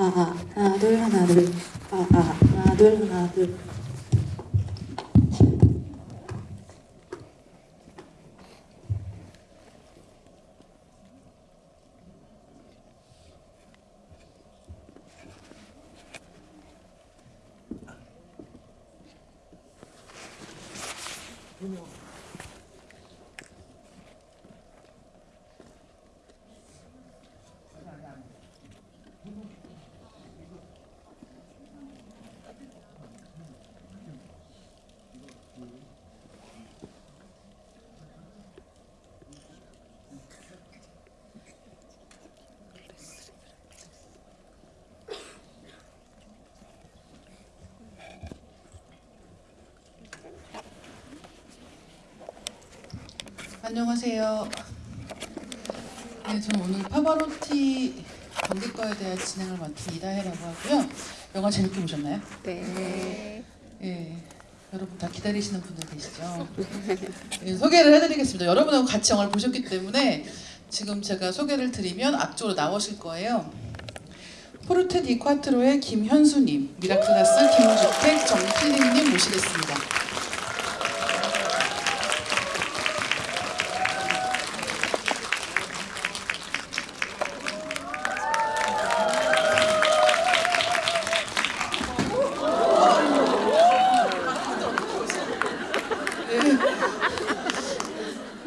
아, 아, 하나, 둘, 하나, 둘. 아, 아, 하나, 둘, 하나, 둘. 안녕하세요. 네, 저는 오늘 파바로티 관객과의 대화 진행을 맡은 이다혜라고 하고요. 영화 재밌게 보셨나요? 네. 예. 여러분 다 기다리시는 분들 계시죠? 예, 소개를 해드리겠습니다. 여러분하고 같이 영화를 보셨기 때문에 지금 제가 소개를 드리면 앞쪽으로 나오실 거예요. 포르테 디 콰트로의 김현수님, 미라클라스 김주택 정필립님 모시겠습니다.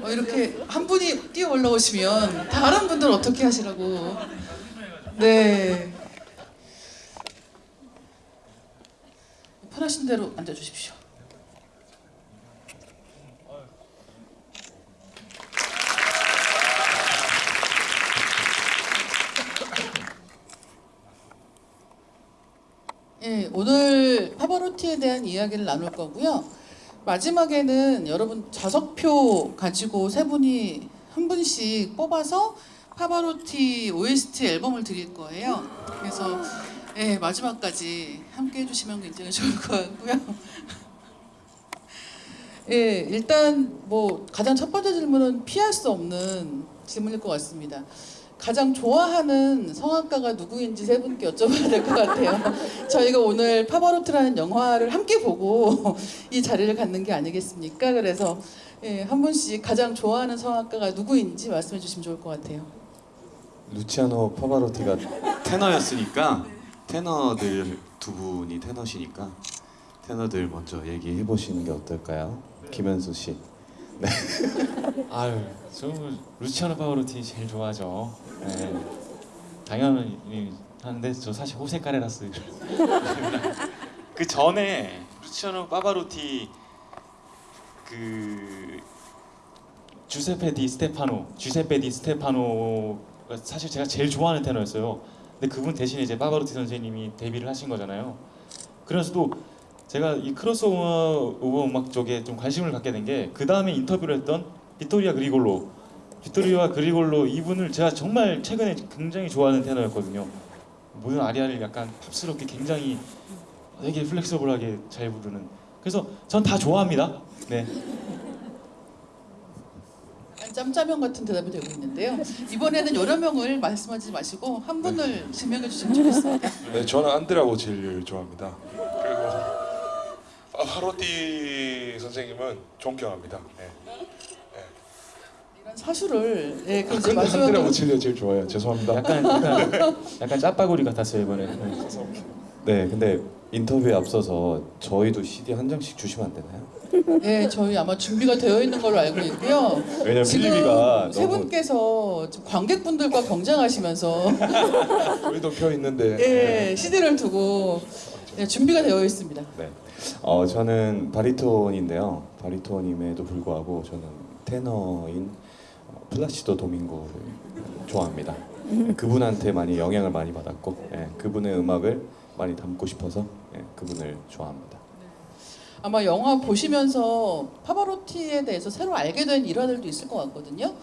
어, 이렇게 한 분이 올라오시면 다른 분들 어떻게 하시라고? 네. 편하신 대로 앉아 주십시오. 예, 오늘 파바로티에 대한 이야기를 나눌 거고요. 마지막에는 여러분 좌석표 가지고 세 분이 한 분씩 뽑아서 파바로티 OST 앨범을 드릴 거예요. 그래서 예, 마지막까지 함께 해주시면 굉장히 좋을 것 같고요. 예, 일단 뭐 가장 첫 번째 질문은 피할 수 없는 질문일 것 같습니다. 가장 좋아하는 성악가가 누구인지 세 분께 여쭤봐야 될 것 같아요. 저희가 오늘 파바로트라는 영화를 함께 보고 이 자리를 갖는 게 아니겠습니까? 그래서 예, 한 분씩 가장 좋아하는 성악가가 누구인지 말씀해 주시면 좋을 것 같아요. 루치아노 파바로티가 테너였으니까 테너들 두 분이 테너시니까 테너들 먼저 얘기해 보시는 게 어떨까요? 김현수 씨. 아유, 저 루치아노 파오로티 제일 좋아하죠. 네. 당연히 하는데 저 사실 호세 카레라스. 그 전에 루치아노 파바로티 그 주세페 디 스테파노, 주세페 디 스테파노가 사실 제가 제일 좋아하는 테너였어요. 근데 그분 대신에 이제 파바로티 선생님이 데뷔를 하신 거잖아요. 그래서 또 제가 이 크로스오버 음악 쪽에 좀 관심을 갖게 된 게 그 다음에 인터뷰를 했던 비토리오 그리골로 비토리오 그리골로 이분을 제가 정말 최근에 굉장히 좋아하는 테너였거든요. 모든 아리아를 약간 팝스럽게 굉장히 되게 플렉서블하게 잘 부르는. 그래서 전 다 좋아합니다. 네. 짬짜명 같은 대답이 되고 있는데요. 이번에는 여러 명을 말씀하지 마시고 한 분을 지명해 주시면 좋겠습니다. 네, 저는 안드라고 제일 좋아합니다. 그리고 파바로티 선생님은 존경합니다. 네. 이런 사수를 예, 그 근데 마지막으로 안드라고 제일 제일 좋아해요. 죄송합니다. 약간 약간 약간 짜파구리 같았어요 이번에. 네. 네, 근데 인터뷰에 앞서서 저희도 CD 한 장씩 주시면 안 되나요? 예, 저희 아마 준비가 되어 있는 걸로 알고 있고요. 왜냐면 지금 필리비가 세 너무 분께서 지금 관객분들과 경쟁하시면서 우리도 표 있는데 예, CD를 두고 예, 준비가 되어 있습니다. 네. 어, 저는 바리톤인데요. 바리톤임에도 불구하고 저는 테너인 어, 플라시도 도밍고를 좋아합니다. 그분한테 많이 영향을 많이 받았고 예, 그분의 음악을 많이 담고 싶어서 예, 그분을 좋아합니다. 아마 영화 보시면서 파바로티에 대해서 새로 알게 된 일화들도 있을 것 같거든요.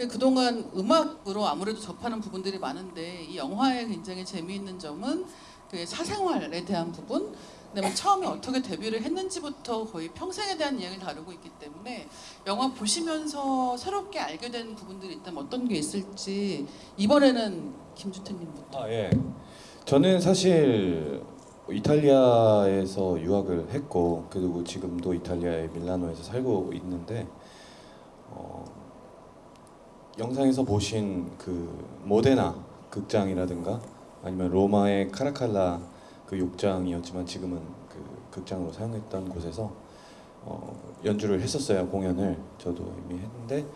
예, 그동안 음악으로 아무래도 접하는 부분들이 많은데 이 영화의 굉장히 재미있는 점은 그 사생활에 대한 부분, 그다음에 처음에 어떻게 데뷔를 했는지부터 거의 평생에 대한 이야기를 다루고 있기 때문에 영화 보시면서 새롭게 알게 된 부분들이 있다면 어떤 게 있을지 이번에는 김주태님부터. 아 예. 저는 사실 이탈리아에서 유학을 했고 그리고 지금도 이탈리아의 밀라노에서 살고 있는데 어, 영상에서 보신 그 모데나 극장이라든가 아니면 로마의 카라칼라 그 욕장이었지만 지금은 그 극장으로 사용했던 곳에서 어, 연주를 했었어요 공연을. 저도 이미 했는데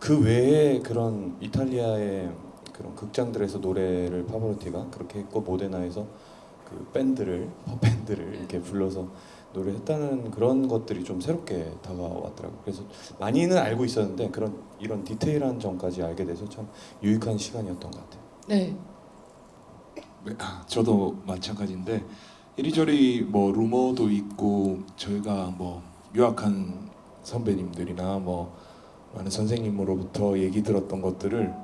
그 외에 그런 이탈리아의 그런 극장들에서 노래를 파바로티가 그렇게 했고 모데나에서 그 밴드를 밴드를 이렇게 불러서 노래했다는 그런 것들이 좀 새롭게 다가왔더라고요. 그래서 많이는 알고 있었는데 그런 이런 디테일한 점까지 알게 돼서 참 유익한 시간이었던 것 같아요. 네. 네, 아, 저도 마찬가지인데 이리저리 뭐 루머도 있고 저희가 뭐 유학한 선배님들이나 뭐 많은 선생님으로부터 얘기 들었던 것들을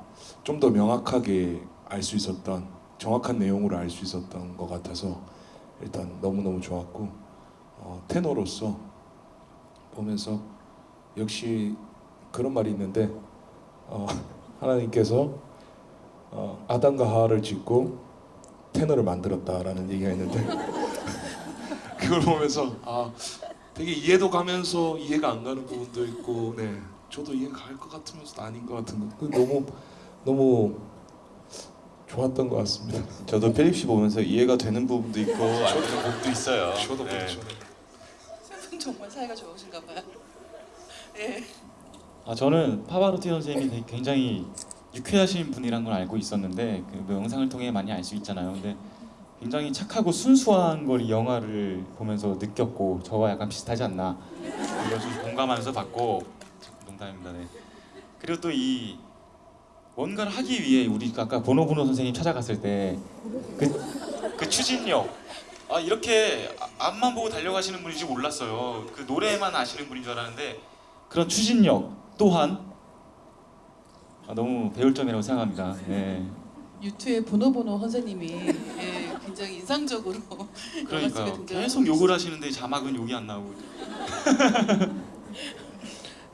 좀 더 명확하게 알 수 있었던 정확한 내용으로 알 수 있었던 것 같아서 일단 너무 너무 좋았고 어, 테너로서 보면서 역시 그런 말이 있는데 어, 하나님께서 어, 아담과 하와를 짓고 테너를 만들었다라는 얘기가 있는데 그걸 보면서 아 되게 이해도 가면서 이해가 안 가는 부분도 있고 네 저도 이해가 갈 것 같으면서도 아닌 것 같은 거. 그 너무 너무 좋았던 것 같습니다. 저도 필립 씨 보면서 이해가 되는 부분도 있고 안 되는 부분도 있어요. 저도 네. 그렇죠. 세분 정말 사이가 좋으신가 봐요. 예. 아 저는 파바로티 선생님이 굉장히 유쾌하신 분이란 걸 알고 있었는데 그뭐 영상을 통해 많이 알 수 있잖아요. 근데 굉장히 착하고 순수한 걸 이 영화를 보면서 느꼈고 저와 약간 비슷하지 않나 이걸 좀 공감하면서 봤고 농담입니다. 네. 그리고 또이 뭔가를 하기 위해 우리 아까 보노보노 선생님 찾아갔을 때그 그 추진력 아 이렇게 아- 앞만 보고 달려가시는 분인지 몰랐어요. 그 노래만 아시는 분인 줄 알았는데 그런 추진력 또한 아, 너무 배울 점이라고 생각합니다. 네. 유튜의 보노보노 선생님이 예, 굉장히 인상적으로 그러니까요. 계속 욕을 하시는데 자막은 욕이 안 나오고.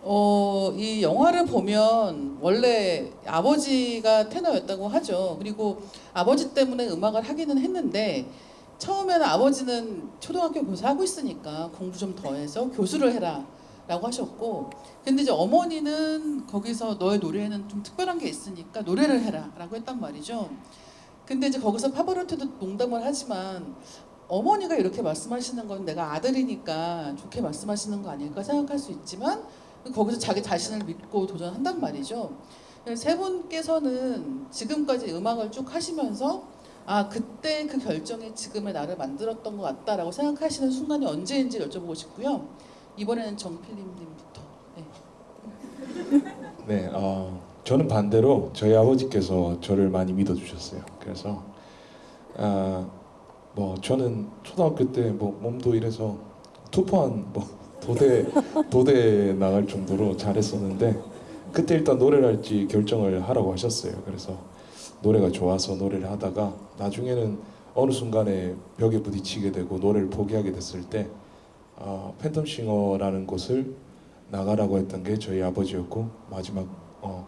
어, 이 영화를 보면 원래 아버지가 테너였다고 하죠. 그리고 아버지 때문에 음악을 하기는 했는데 처음에는 아버지는 초등학교 교사하고 있으니까 공부 좀 더 해서 교수를 해라 라고 하셨고 근데 이제 어머니는 거기서 너의 노래에는 좀 특별한 게 있으니까 노래를 해라 라고 했단 말이죠. 근데 이제 거기서 파바로티도 농담을 하지만 어머니가 이렇게 말씀하시는 건 내가 아들이니까 좋게 말씀하시는 거 아닐까 생각할 수 있지만 거기서 자기 자신을 믿고 도전한단 말이죠. 세 분께서는 지금까지 음악을 쭉 하시면서 아 그때 그 결정이 지금의 나를 만들었던 것 같다라고 생각하시는 순간이 언제인지 여쭤보고 싶고요. 이번에는 정필림님부터. 네. 네, 어, 저는 반대로 저희 아버지께서 저를 많이 믿어주셨어요. 그래서 아, 뭐 저는 초등학교 때 뭐 몸도 이래서 투포한 뭐 도대 도대 나갈 정도로 잘했었는데 그때 일단 노래를 할지 결정을 하라고 하셨어요. 그래서 노래가 좋아서 노래를 하다가 나중에는 어느 순간에 벽에 부딪히게 되고 노래를 포기하게 됐을 때 아, 팬텀싱어라는 곳을 나가라고 했던 게 저희 아버지였고 마지막 어,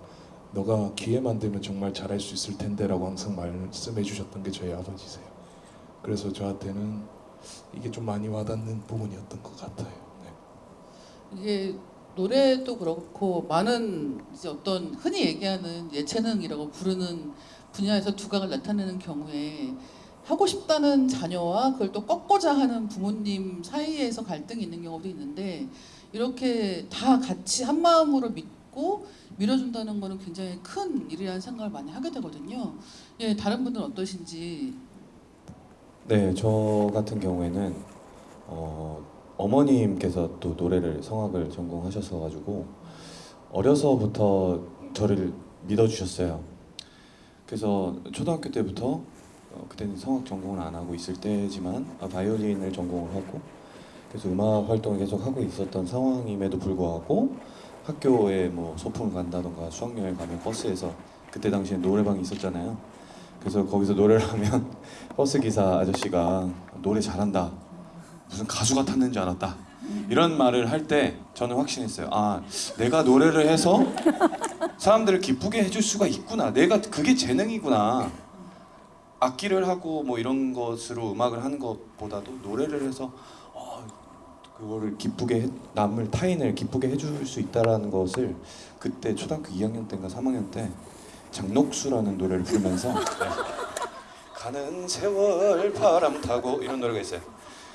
너가 기회만 되면 정말 잘할 수 있을 텐데라고 항상 말씀해 주셨던 게 저희 아버지세요. 그래서 저한테는 이게 좀 많이 와닿는 부분이었던 것 같아요. 네. 이게 노래도 그렇고 많은 이제 어떤 흔히 얘기하는 예체능이라고 부르는 분야에서 두각을 나타내는 경우에 하고 싶다는 자녀와 그걸 또 꺾고자 하는 부모님 사이에서 갈등이 있는 경우도 있는데 이렇게 다 같이 한 마음으로 믿고 밀어준다는 거는 굉장히 큰 일이라는 생각을 많이 하게 되거든요. 예, 다른 분들은 어떠신지 네, 저 같은 경우에는 어, 어머님께서 또 노래를 성악을 전공하셔서 가지고 어려서부터 저를 믿어주셨어요. 그래서 초등학교 때부터 어, 그때는 성악 전공을 안 하고 있을 때지만 아, 바이올린을 전공을 하고 그래서 음악 활동을 계속 하고 있었던 상황임에도 불구하고 학교에 뭐 소풍을 간다던가 수학여행 가면 버스에서 그때 당시에 노래방이 있었잖아요. 그래서 거기서 노래를 하면 버스 기사 아저씨가 노래 잘한다. 무슨 가수가 탔는 줄 알았다. 이런 말을 할 때 저는 확신했어요. 아, 내가 노래를 해서 사람들을 기쁘게 해줄 수가 있구나. 내가 그게 재능이구나. 악기를 하고 뭐 이런 것으로 음악을 하는 것보다도 노래를 해서 어, 그거를 기쁘게 해, 남을 타인을 기쁘게 해줄 수 있다라는 것을 그때 초등학교 2학년 때인가 3학년 때 장녹수라는 노래를 부르면서 네. 가는 세월 바람 타고 이런 노래가 있어요.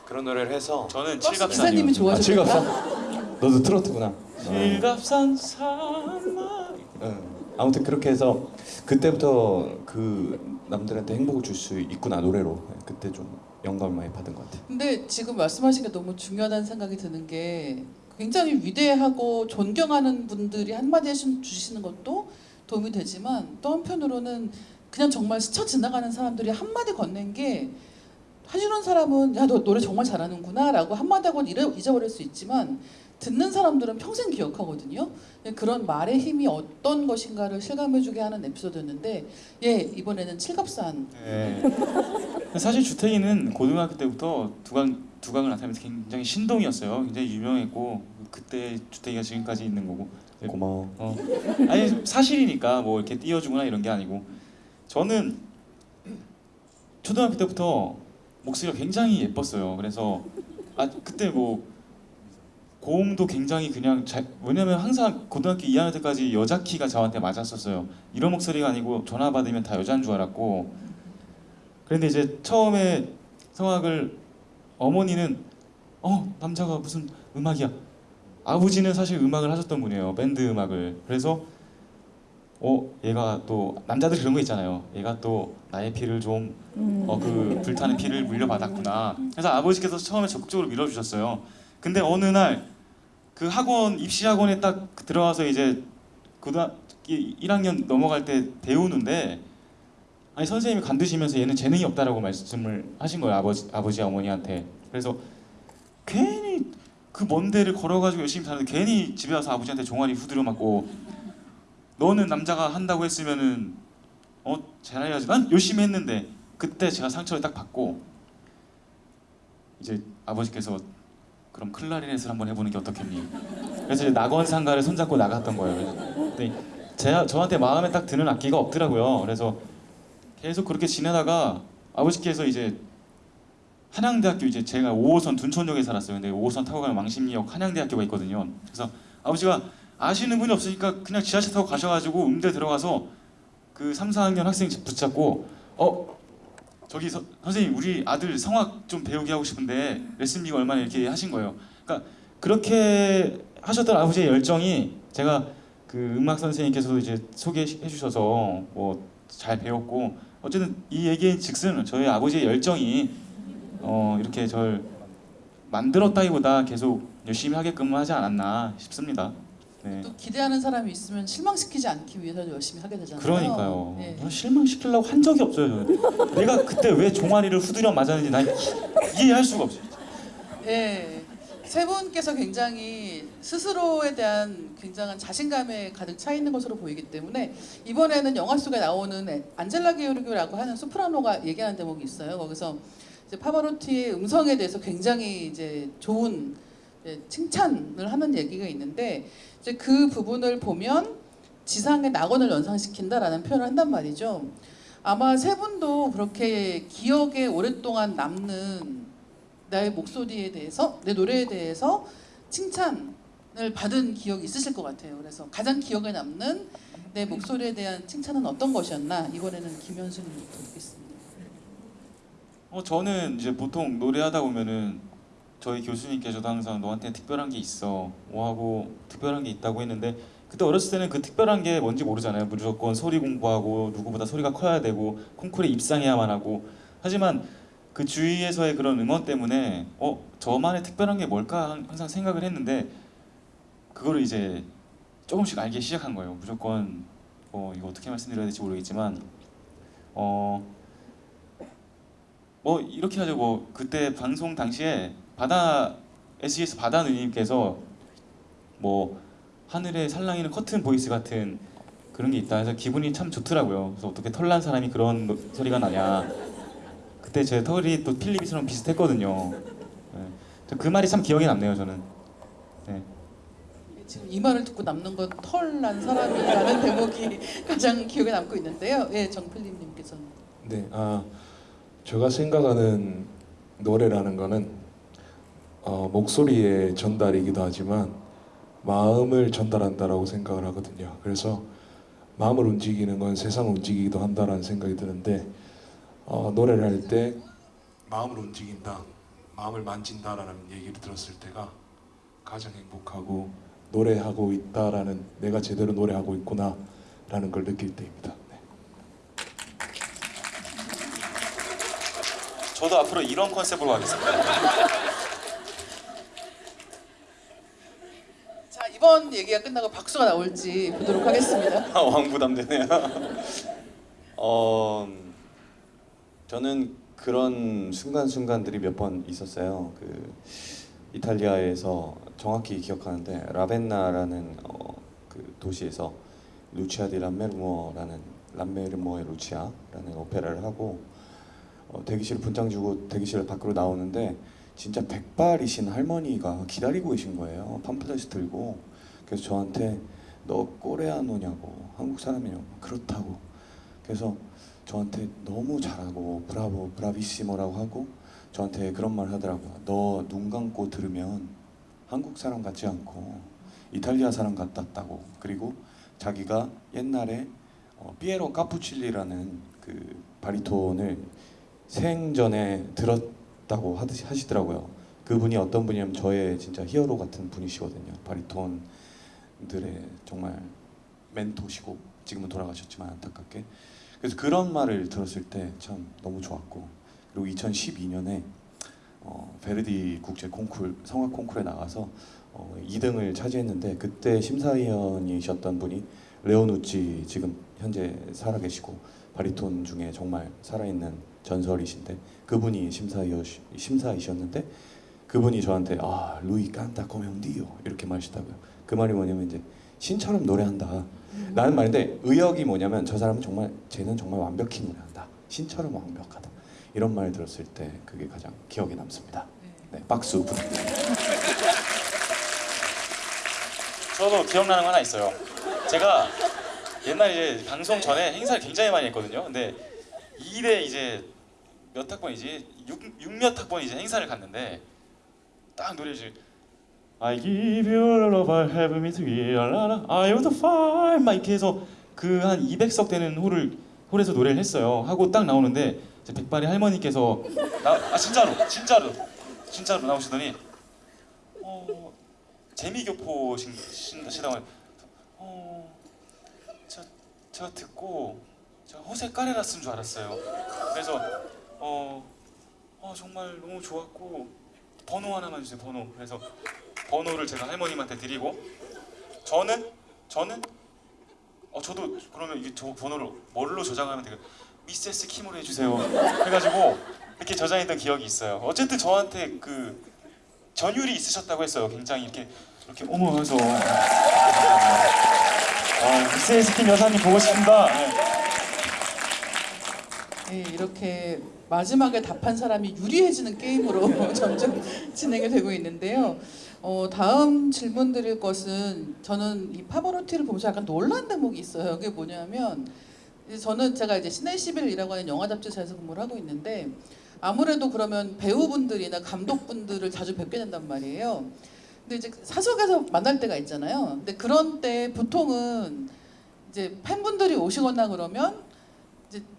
그런 노래를 해서 저는 버스 칠갑산이요. 기사님이 아, 좋아하셨다. 칠갑산? 너도 트로트구나. 어. 칠갑산 산마. 응. 아무튼 그렇게 해서 그때부터 그 남들한테 행복을 줄 수 있구나 노래로 네, 그때 좀 영감을 많이 받은 것 같아요. 근데 지금 말씀하신 게 너무 중요하다는 생각이 드는 게 굉장히 위대하고 존경하는 분들이 한마디 해주- 주시는 것도 도움이 되지만 또 한편으로는 그냥 정말 스쳐 지나가는 사람들이 한마디 건넨 게 해주는 사람은 야 너 노래 정말 잘하는구나 라고 한마디 하고 잊어- 잊어버릴 수 있지만 듣는 사람들은 평생 기억하거든요. 그런 말의 힘이 어떤 것인가를 실감해주게 하는 에피소드였는데 예 이번에는 칠갑산 네. 사실 주택이는 고등학교 때부터 두강 두강을 나타내면서 굉장히 신동이었어요. 굉장히 유명했고 그때 주택이가 지금까지 있는 거고. 네. 고마워. 어. 아니 사실이니까 뭐 이렇게 띄워주거나 이런 게 아니고 저는 초등학교 때부터 목소리가 굉장히 예뻤어요. 그래서 아 그때 뭐 고음도 굉장히 그냥 잘 왜냐면 항상 고등학교 2학년 때까지 여자 키가 저한테 맞았었어요. 이런 목소리가 아니고 전화 받으면 다 여자인 줄 알았고 그런데 이제 처음에 성악을 어머니는 어 남자가 무슨 음악이야 아버지는 사실 음악을 하셨던 분이에요 밴드 음악을 그래서 어 얘가 또 남자들 그런 거 있잖아요. 얘가 또 나의 피를 좀 어 그 불타는 피를 물려받았구나. 그래서 아버지께서 처음에 적극적으로 밀어주셨어요. 근데 어느 날 그 학원 입시 학원에 딱 들어와서 이제 고등학교 1학년 넘어갈 때 배우는데 아니 선생님이 간두시면서 얘는 재능이 없다라고 말씀을 하신 거예요 아버지 아버지 어머니한테. 그래서 괜히 그 먼 데를 걸어가지고 열심히 사는데 괜히 집에 와서 아버지한테 종아리 후드려 맞고 너는 남자가 한다고 했으면은 어 잘해야지 난 열심히 했는데 그때 제가 상처를 딱 받고 이제 아버지께서 그럼 클라리넷을 한번 해보는 게 어떻겠니 그래서 이제 낙원 상가를 손잡고 나갔던 거예요 근데 제가 저한테 마음에 딱 드는 악기가 없더라고요 그래서 계속 그렇게 지내다가 아버지께서 이제 한양대학교 이제 제가 5호선 둔촌역에 살았어요. 근데 5호선 타고 가면 왕십리역 한양대학교가 있거든요. 그래서 아버지가 아시는 분이 없으니까 그냥 지하철 타고 가셔가지고 음대 들어가서 그 3, 4학년 학생 붙잡고 어 저기 서, 선생님 우리 아들 성악 좀 배우게 하고 싶은데 레슨비가 얼마나 이렇게 하신 거예요. 그러니까 그렇게 하셨던 아버지의 열정이 제가 그 음악 선생님께서도 이제 소개해 주셔서 뭐 잘 배웠고 어쨌든 이 얘기인 즉슨 저희 아버지의 열정이 어 이렇게 절 만들었다기보다 계속 열심히 하게끔 하지 않았나 싶습니다. 네. 또 기대하는 사람이 있으면 실망시키지 않기 위해서 열심히 하게 되잖아요. 그러니까요. 네. 저 실망시키려고 한 적이 없어요. 저는. 내가 그때 왜 종아리를 후드려 맞았는지 난 이- 이해할 수가 없어요. 예. 세 분께서 굉장히 스스로에 대한 굉장한 자신감에 가득 차 있는 것으로 보이기 때문에 이번에는 영화 속에 나오는 에- 안젤라 게오르기라고 하는 소프라노가 얘기하는 대목이 있어요. 거기서 파바로티의 음성에 대해서 굉장히 이제 좋은 칭찬을 하는 얘기가 있는데 이제 그 부분을 보면 지상의 낙원을 연상시킨다라는 표현을 한단 말이죠. 아마 세 분도 그렇게 기억에 오랫동안 남는 나의 목소리에 대해서 내 노래에 대해서 칭찬을 받은 기억이 있으실 것 같아요. 그래서 가장 기억에 남는 내 목소리에 대한 칭찬은 어떤 것이었나 이번에는 김현수님부터 듣겠습니다. 어 저는 이제 보통 노래하다 보면은 저희 교수님께서도 항상 너한테 특별한 게 있어. 뭐 하고 특별한 게 있다고 했는데 그때 어렸을 때는 그 특별한 게 뭔지 모르잖아요. 무조건 소리 공부하고 누구보다 소리가 커야 되고 콩쿠르에 입상해야만 하고. 하지만 그 주위에서의 그런 응원 때문에 어? 저만의 특별한 게 뭘까? 항- 항상 생각을 했는데 그거를 이제 조금씩 알기 시작한 거예요. 무조건 어 이거 어떻게 말씀드려야 될지 모르겠지만 어 뭐 이렇게 하죠. 뭐 그때 방송 당시에 바다 SES 바다 누님께서 뭐 하늘에 살랑이는 커튼 voice 같은 그런 게 있다 해서 기분이 참 좋더라고요. 그래서 어떻게 털난 사람이 그런 노- 소리가 나냐. 그때 제 털이 또 필립이처럼 비슷했거든요. 네. 저그 말이 참 기억에 남네요. 저는. 네. 지금 이 말을 듣고 남는 건 털난 사람이라는 대목이 가장 기억에 남고 있는데요. 예, 정필림님께서는 네, 아 제가 생각하는 노래라는 거는 어, 목소리의 전달이기도 하지만 마음을 전달한다라고 생각을 하거든요. 그래서 마음을 움직이는 건 세상을 움직이기도 한다라는 생각이 드는데 어, 노래를 할 때 마음을 움직인다, 마음을 만진다라는 얘기를 들었을 때가 가장 행복하고 노래하고 있다라는 내가 제대로 노래하고 있구나라는 걸 느낄 때입니다. 네. 저도 앞으로 이런 컨셉으로 하겠습니다. 자 이번 얘기가 끝나고 박수가 나올지 보도록 하겠습니다. 왕부담되네요. 어, 저는 그런 순간순간들이 몇 번 있었어요. 그 이탈리아에서 정확히 기억하는데 라벤나라는 어, 그 도시에서 루치아 디 람메르모라는 람메르모의 루치아라는 오페라를 하고 어, 대기실 분장 주고 대기실 밖으로 나오는데 진짜 백발이신 할머니가 기다리고 계신 거예요. 팜플렛을 들고 그래서 저한테 너 코레아노냐고. 한국 사람이냐고. 그렇다고. 그래서 저한테 너무 잘하고 브라보 브라비시모라고 하고 저한테 그런 말 하더라고요. 너 눈 감고 들으면 한국 사람 같지 않고 이탈리아 사람 같았다고. 그리고 자기가 옛날에 어, 피에로 카푸칠리라는 그 바리톤을 생전에 들었다고 하듯이 하시더라고요. 그분이 어떤 분이냐면 저의 진짜 히어로 같은 분이시거든요. 바리톤 들의 정말 멘토시고 지금은 돌아가셨지만 안타깝게 그래서 그런 말을 들었을 때 참 너무 좋았고 그리고 2012년에 어, 베르디 국제 콩쿨 성악 콩쿨에 나가서 어, 2등을 차지했는데 그때 심사위원이셨던 분이 레오누치 지금 현재 살아계시고 바리톤 중에 정말 살아있는 전설이신데 그분이 심사위원 심사이셨는데 그분이 저한테 아 루이 깐타 코멘디요 이렇게 말하시다고요. 그 말이 뭐냐면 이제 신처럼 노래한다. 라는 말인데 의역이 뭐냐면 저 사람은 정말 쟤는 정말 완벽히 노래한다. 신처럼 완벽하다. 이런 말 들었을 때 그게 가장 기억에 남습니다. 네, 박수 부탁드립니다. 저도 기억나는 거 하나 있어요. 제가 옛날 이제 방송 전에 행사를 굉장히 많이 했거든요. 근데 2대 이제 몇 학번이지? 6, 6몇 학번 이제 행사를 갔는데 딱 노래를 I give you love, I have me to give I want to find 막 이렇게 해서 그 한 200석 되는 홀을 홀에서 노래를 했어요. 하고 딱 나오는데 이제 백발이 할머니께서 나, 아 진짜로 진짜로 진짜로 나오시더니 어 재미교포 신다고 어, 저, 저 듣고 저 호세 까레라 쓴 줄 알았어요. 그래서 어, 어 정말 너무 좋았고 번호 하나만 주세요 번호. 그래서 번호를 제가 할머님한테 드리고 저는 저는 어 저도 그러면 이게 저 번호를 뭘로 저장하면 되게 미세스 킴으로 해주세요. 해가지고 이렇게 저장했던 기억이 있어요. 어쨌든 저한테 그 전율이 있으셨다고 했어요. 굉장히 이렇게 이렇게 어머 해서 아, 미세스 킴 여사님 보고 싶습니다. 네. 예, 이렇게 마지막에 답한 사람이 유리해지는 게임으로 점점 진행이 되고 있는데요. 어, 다음 질문 드릴 것은 저는 이 파버로티를 보면서 약간 놀란 대목이 있어요. 그게 뭐냐면 저는 제가 이제 시내 11이라고 하는 영화 잡지사에서 근무를 하고 있는데 아무래도 그러면 배우분들이나 감독분들을 자주 뵙게 된단 말이에요. 근데 이제 사석에서 만날 때가 있잖아요. 근데 그런 때 보통은 이제 팬분들이 오시거나 그러면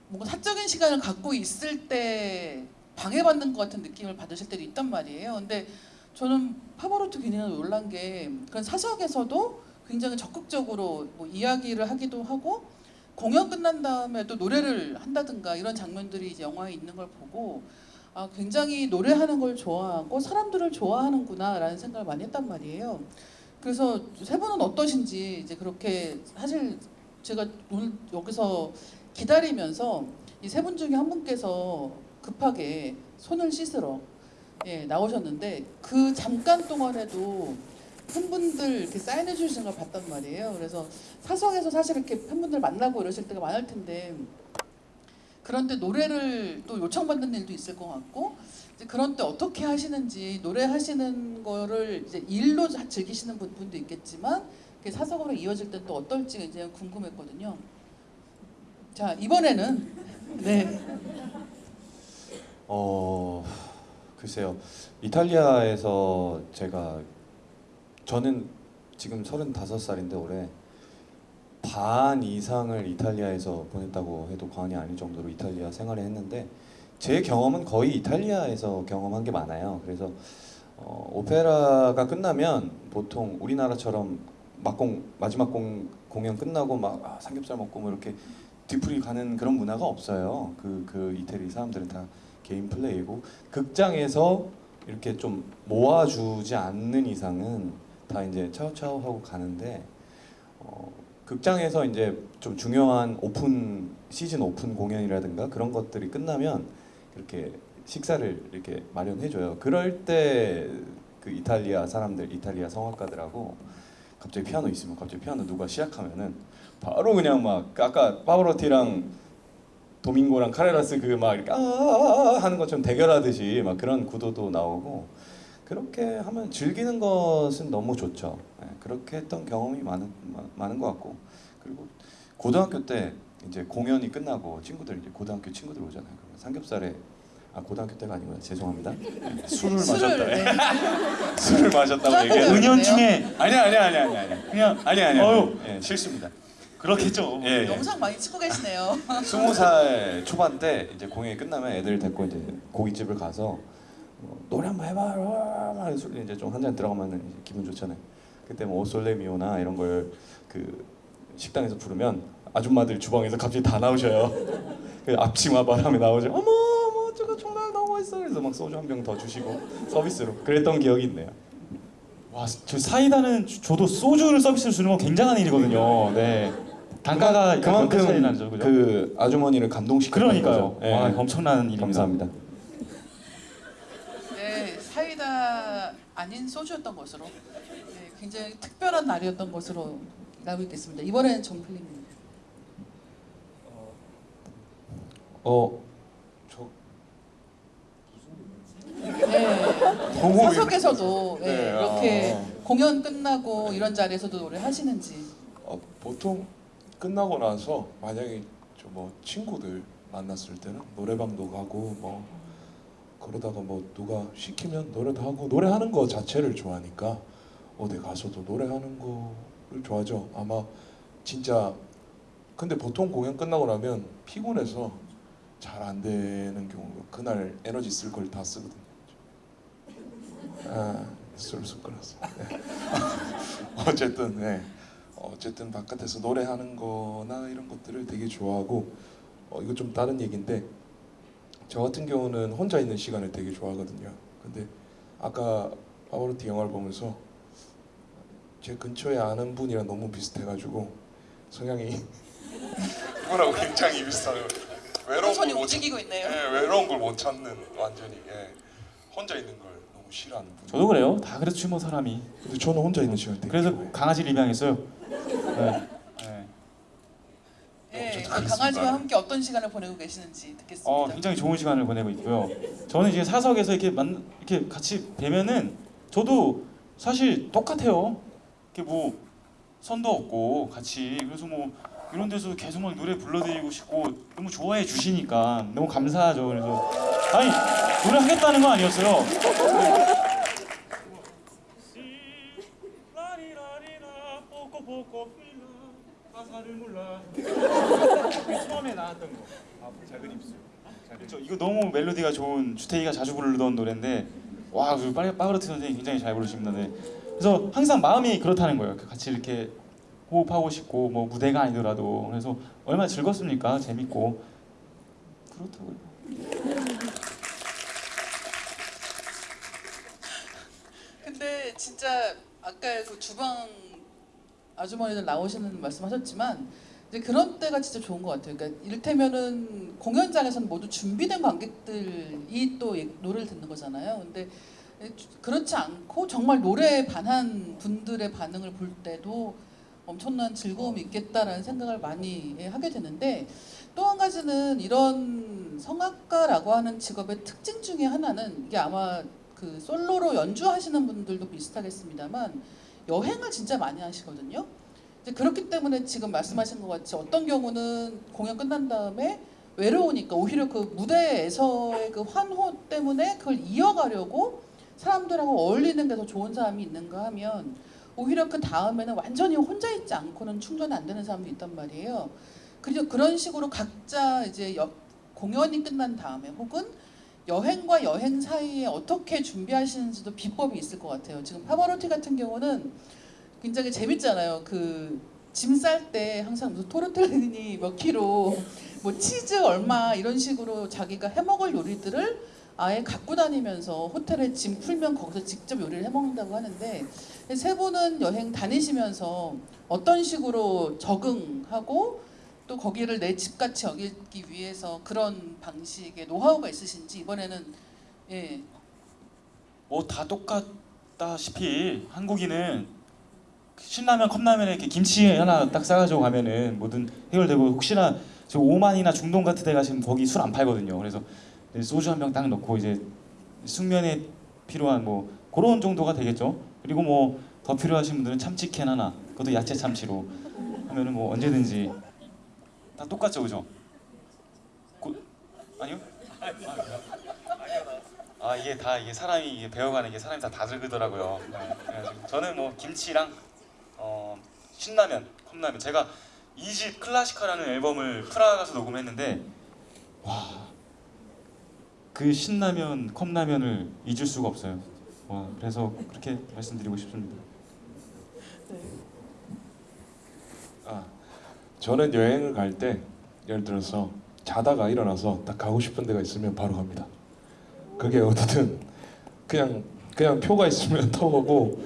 뭔가 사적인 시간을 갖고 있을 때 방해받는 것 같은 느낌을 받으실 때도 있단 말이에요. 근데 저는 파바로티 굉장히 놀란 게 그런 사석에서도 굉장히 적극적으로 뭐 이야기를 하기도 하고 공연 끝난 다음에 또 노래를 한다든가 이런 장면들이 이제 영화에 있는 걸 보고 아 굉장히 노래하는 걸 좋아하고 사람들을 좋아하는구나 라는 생각을 많이 했단 말이에요. 그래서 세 분은 어떠신지 이제 그렇게 사실 제가 오늘 여기서 기다리면서 이 세 분 중에 한 분께서 급하게 손을 씻으러 예, 나오셨는데 그 잠깐 동안에도 팬분들 이렇게 사인해 주시는 걸 봤단 말이에요. 그래서 사석에서 사실 이렇게 팬분들 만나고 이러실 때가 많을 텐데 그런데 노래를 또 요청받는 일도 있을 것 같고 그런 때 어떻게 하시는지 노래 하시는 거를 이제 일로 즐기시는 분- 분도 있겠지만 그게 사석으로 이어질 때 또 어떨지 이제 궁금했거든요. 자 이번에는 네. 어 글쎄요 이탈리아에서 제가 저는 지금 35살인데 올해 반 이상을 이탈리아에서 보냈다고 해도 과언이 아닐 정도로 이탈리아 생활을 했는데 제 경험은 거의 이탈리아에서 경험한 게 많아요. 그래서 어, 오페라가 끝나면 보통 우리나라처럼 막공 마지막 공 공연 끝나고 막 아, 삼겹살 먹고 뭐 이렇게 뒤풀이 가는 그런 문화가 없어요. 그 그 이태리 사람들은 다 개인 플레이고 극장에서 이렇게 좀 모아주지 않는 이상은 다 이제 차오차오 하고 가는데 어, 극장에서 이제 좀 중요한 오픈 시즌 오픈 공연이라든가 그런 것들이 끝나면 이렇게 식사를 이렇게 마련해 줘요. 그럴 때 그 이탈리아 사람들, 이탈리아 성악가들하고 갑자기 피아노 있으면 갑자기 피아노 누가 시작하면은 바로 그냥 막 아까 파바로티랑 도밍고랑 카레라스 그 막 이렇게 아 하는 것처럼 대결하듯이 막 그런 구도도 나오고 그렇게 하면 즐기는 것은 너무 좋죠. 예, 그렇게 했던 경험이 많은 마- 많은 것 같고 그리고 고등학교 때 이제 공연이 끝나고 친구들 이제 고등학교 친구들 오잖아요. 그러면 삼겹살에 아 고등학교 때가 아니구나 죄송합니다. 예, 술을 마셨다. 네. 술을 마셨다고 짠 얘기해. 은연 중에 아니 아니 아니 아니 아니 그냥 아니 아니 어휴. 아니 예, 실수입니다. 그렇겠죠. 예, 예. 영상 많이 찍고 계시네요. 스무 살 초반 때 이제 공연이 끝나면 애들 데리고 이제 고깃집을 가서 뭐, 노래 한번 해봐, 막 소리 이제 좀 한 잔 들어가면 이제 기분 좋잖아요. 그때 뭐 오솔레미오나 이런 걸 그 식당에서 부르면 아줌마들 주방에서 갑자기 다 나오셔요. 그 앞치마 바람에 나오죠. 어머, 어머, 저거 정말 너무 맛있어. 그래서 막 소주 한 병 더 주시고 서비스로 그랬던 기억이 있네요. 와, 저 사이다는 주- 저도 소주를 서비스로 주는 건 굉장한 일이거든요. 네. 단가가 그만큼 차이 나죠, 그죠? 그 아주머니를 감동시키는 그러니까요. 거죠. 예. 와, 엄청난 일입니다. 감사합니다. 네, 사이다 아닌 소주였던 것으로 네, 굉장히 특별한 날이었던 것으로 알고 있겠습니다. 이번에는 정필님. 어, 저 네, 사석에서도 네, 네, 이렇게 아. 공연 끝나고 이런 자리에서도 노래 하시는지. 어, 보통 끝나고 나서 만약에 저뭐 친구들 만났을 때는 노래방도 가고 뭐 그러다가 뭐 누가 시키면 노래도 하고 노래하는 거 자체를 좋아하니까 어디 가서도 노래하는 거를 좋아하죠. 아마 진짜 근데 보통 공연 끝나고 나면 피곤해서 잘 안 되는 경우 그날 에너지 쓸 걸 다 쓰거든요. 아, 쏠쏠 끌었어. 네. 어쨌든 네. 어쨌든 바깥에서 노래하는 거나 이런 것들을 되게 좋아하고 어, 이거 좀 다른 얘기인데 저 같은 경우는 혼자 있는 시간을 되게 좋아하거든요. 근데 아까 파워로티 영화를 보면서 제 근처에 아는 분이랑 너무 비슷해가지고 성향이 그거라고 굉장히 비슷해요. 외로운 손이 걸못 움직이고 있네요. 예, 외로운 걸못 참는 완전히 예. 혼자 있는 걸 너무 싫어하는 분. 저도 그래요. 다 그렇지 뭐 사람이. 근데 저는 혼자 있는 시간 되게 그래서 좋아해요. 강아지를 입양했어요. 네. 네. 네, 알겠습니다. 강아지와 함께 어떤 시간을 보내고 계시는지 듣겠습니다. 어, 굉장히 좋은 시간을 보내고 있고요. 저는 이제 사석에서 이렇게 만 이렇게 같이 뵈면은 저도 사실 똑같아요. 이렇게 뭐 선도 없고 같이 그래서 뭐 이런 데서 계속 막 노래 불러드리고 싶고 너무 좋아해 주시니까 너무 감사하죠. 그래서 아니 노래 하겠다는 건 아니었어요. 이거 너무 멜로디가 좋은 주태희가 자주 부르던 노래인데 와, 그 파브로티 선생님이 굉장히 잘 부르십니다. 네. 그래서 항상 마음이 그렇다는 거예요. 그 같이 이렇게 호흡하고 싶고 뭐 무대가 아니더라도 그래서 얼마나 즐겁습니까? 재밌고 그렇다고요. 근데 진짜 아까 그 주방 아주머니들 나오시는 말씀하셨지만 이제 그런 때가 진짜 좋은 것 같아요. 그러니까 이를테면은 공연장에서는 모두 준비된 관객들이 또 예- 노래를 듣는 거잖아요. 근데 그렇지 않고 정말 노래에 반한 분들의 반응을 볼 때도 엄청난 즐거움이 있겠다라는 생각을 많이 예, 하게 되는데 또 한 가지는 이런 성악가라고 하는 직업의 특징 중에 하나는 이게 아마 그 솔로로 연주하시는 분들도 비슷하겠습니다만 여행을 진짜 많이 하시거든요. 그렇기 때문에 지금 말씀하신 것 같이 어떤 경우는 공연 끝난 다음에 외로우니까 오히려 그 무대에서의 그 환호 때문에 그걸 이어가려고 사람들하고 어울리는 게 더 좋은 사람이 있는가 하면 오히려 그 다음에는 완전히 혼자 있지 않고는 충전이 안 되는 사람도 있단 말이에요. 그리고 그런 식으로 각자 이제 여- 공연이 끝난 다음에 혹은 여행과 여행 사이에 어떻게 준비하시는지도 비법이 있을 것 같아요. 지금 파바로티 같은 경우는 굉장히 재밌잖아요. 그 짐 쌀 때 항상 무슨 토르텔리니 몇 킬로, 뭐 치즈 얼마 이런 식으로 자기가 해먹을 요리들을 아예 갖고 다니면서 호텔에 짐 풀면 거기서 직접 요리를 해먹는다고 하는데 세 분은 여행 다니시면서 어떤 식으로 적응하고 또 거기를 내 집같이 여기기 위해서 그런 방식의 노하우가 있으신지 이번에는 예 뭐 다 똑같다시피 한국인은 신라면 컵라면에 이렇게 김치 하나 딱 싸가지고 가면은 뭐든 해결되고 혹시나 저 오만이나 중동 같은 데 가시면 거기 술 안 팔거든요. 그래서 소주 한 병 딱 넣고 이제 숙면에 필요한 뭐 그런 정도가 되겠죠. 그리고 뭐 더 필요하신 분들은 참치캔 하나, 그것도 야채 참치로 하면은 뭐 언제든지 다 똑같죠, 그죠? 고, 아니요? 아 이게 다 이게 사람이 이게 배워가는 게 사람이 다 다르더라고요. 네, 저는 뭐 김치랑 어, 신라면, 컵라면. 제가 이 집 클래시카라는 앨범을 프라하 가서 녹음했는데 와. 그 신라면, 컵라면을 잊을 수가 없어요. 와, 그래서 그렇게 말씀드리고 싶습니다. 아, 저는 여행을 갈 때 예를 들어서 자다가 일어나서 딱 가고 싶은 데가 있으면 바로 갑니다. 그게 어디든 그냥 그냥 표가 있으면 타고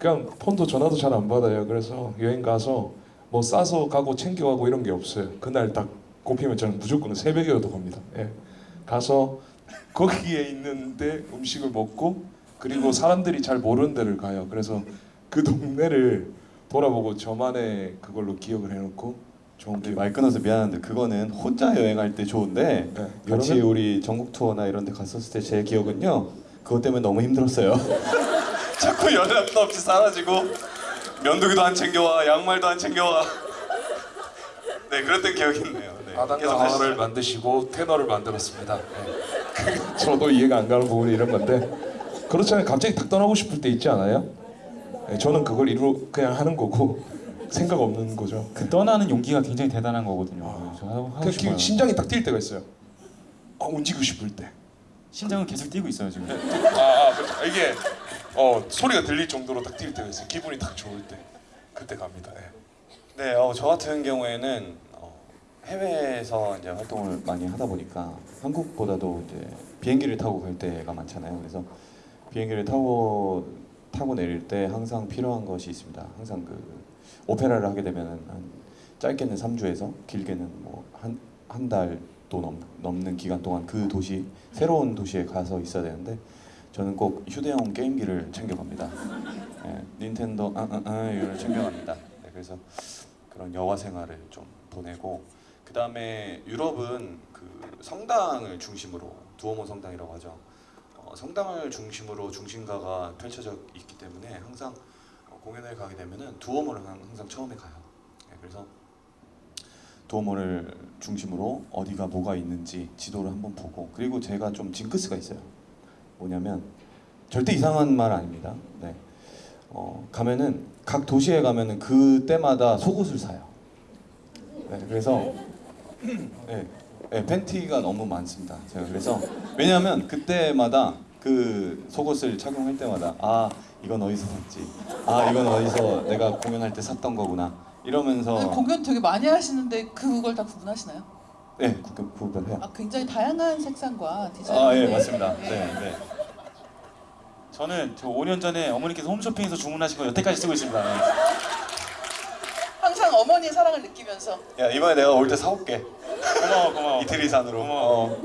그냥 폰도 전화도 잘 안 받아요. 그래서 여행 가서 뭐 싸서 가고 챙겨가고 이런 게 없어요. 그날 딱 꼽히면 저는 무조건 새벽에라도 갑니다. 예. 가서 거기에 있는데 음식을 먹고 그리고 사람들이 잘 모르는 데를 가요. 그래서 그 동네를 돌아보고 저만의 그걸로 기억을 해놓고 좋은 기억. 말 끊어서 미안한데 그거는 혼자 여행할 때 좋은데 네, 같이 우리 전국 투어나 이런 데 갔었을 때 제 기억은요 그것 때문에 너무 힘들었어요 자꾸 연락도 없이 사라지고 면도기도 안 챙겨와 양말도 안 챙겨와 네 그랬던 기억이 있네요 네. 하시죠. 만드시고 테너를 만들었습니다. 네. 저도 이해가 안 가는 부분이 이런 건데 그렇잖아요. 갑자기 탁 떠나고 싶을 때 있지 않아요? 네, 저는 그걸 이루 그냥 하는 거고 생각 없는 거죠. 그 떠나는 용기가 굉장히 대단한 거거든요. 저 하고, 하고 그. 심장이 딱 뛸 때가 있어요. 아, 움직이고 싶을 때. 심장은 계속 뛰고 있어요 지금. 아, 아 그렇죠. 이게 어, 소리가 들릴 정도로 딱 뛸 때가 있어요. 기분이 딱 좋을 때 그때 갑니다. 예. 네, 어, 저 같은 경우에는 어, 해외에서 이제 활동을 많이 하다 보니까 한국보다도 이제 비행기를 타고 갈 때가 많잖아요. 그래서 비행기를 타고 타고 내릴 때 항상 필요한 것이 있습니다. 항상 그 오페라를 하게 되면은 한 짧게는 3주에서 길게는 뭐 한 한 달도 넘, 넘는 기간 동안 그 도시 새로운 도시에 가서 있어야 되는데 저는 꼭 휴대용 게임기를 챙겨갑니다. 예, 닌텐도 아 아 아 이걸 챙겨갑니다. 네, 그래서 그런 여가 생활을 좀 보내고 그 다음에 유럽은 그 성당을 중심으로 두오모 성당이라고 하죠. 어, 성당을 중심으로 중심가가 펼쳐져 있기 때문에 항상 어, 공연을 가게 되면은 두오모를 항- 항상 처음에 가요. 네, 그래서 두오모를 중심으로 어디가 뭐가 있는지 지도를 한번 보고 그리고 제가 좀 징크스가 있어요. 뭐냐면 절대 이상한 말 아닙니다. 네. 어, 가면은 각 도시에 가면은 그 때마다 속옷을 사요. 네, 그래서 네, 네, 팬티가 너무 많습니다. 제가 그래서 왜냐하면 그때마다 그 속옷을 착용할 때마다 아 이건 어디서 샀지, 아 이건 어디서 내가 공연할 때 샀던 거구나 이러면서 공연 되게 많이 하시는데 그걸 다 구분하시나요? 네 구- 구분해요. 아 굉장히 다양한 색상과 디자인. 아 예 맞습니다. 네 네. 저는 저 5년 전에 어머니께서 홈쇼핑에서 주문하신 거 여태까지 쓰고 있습니다. 네. 항상 어머니의 사랑을 느끼면서 야 이번에 내가 올 때 사올게. 고마워 고마워. 이태리 산으로. 고마워. 어.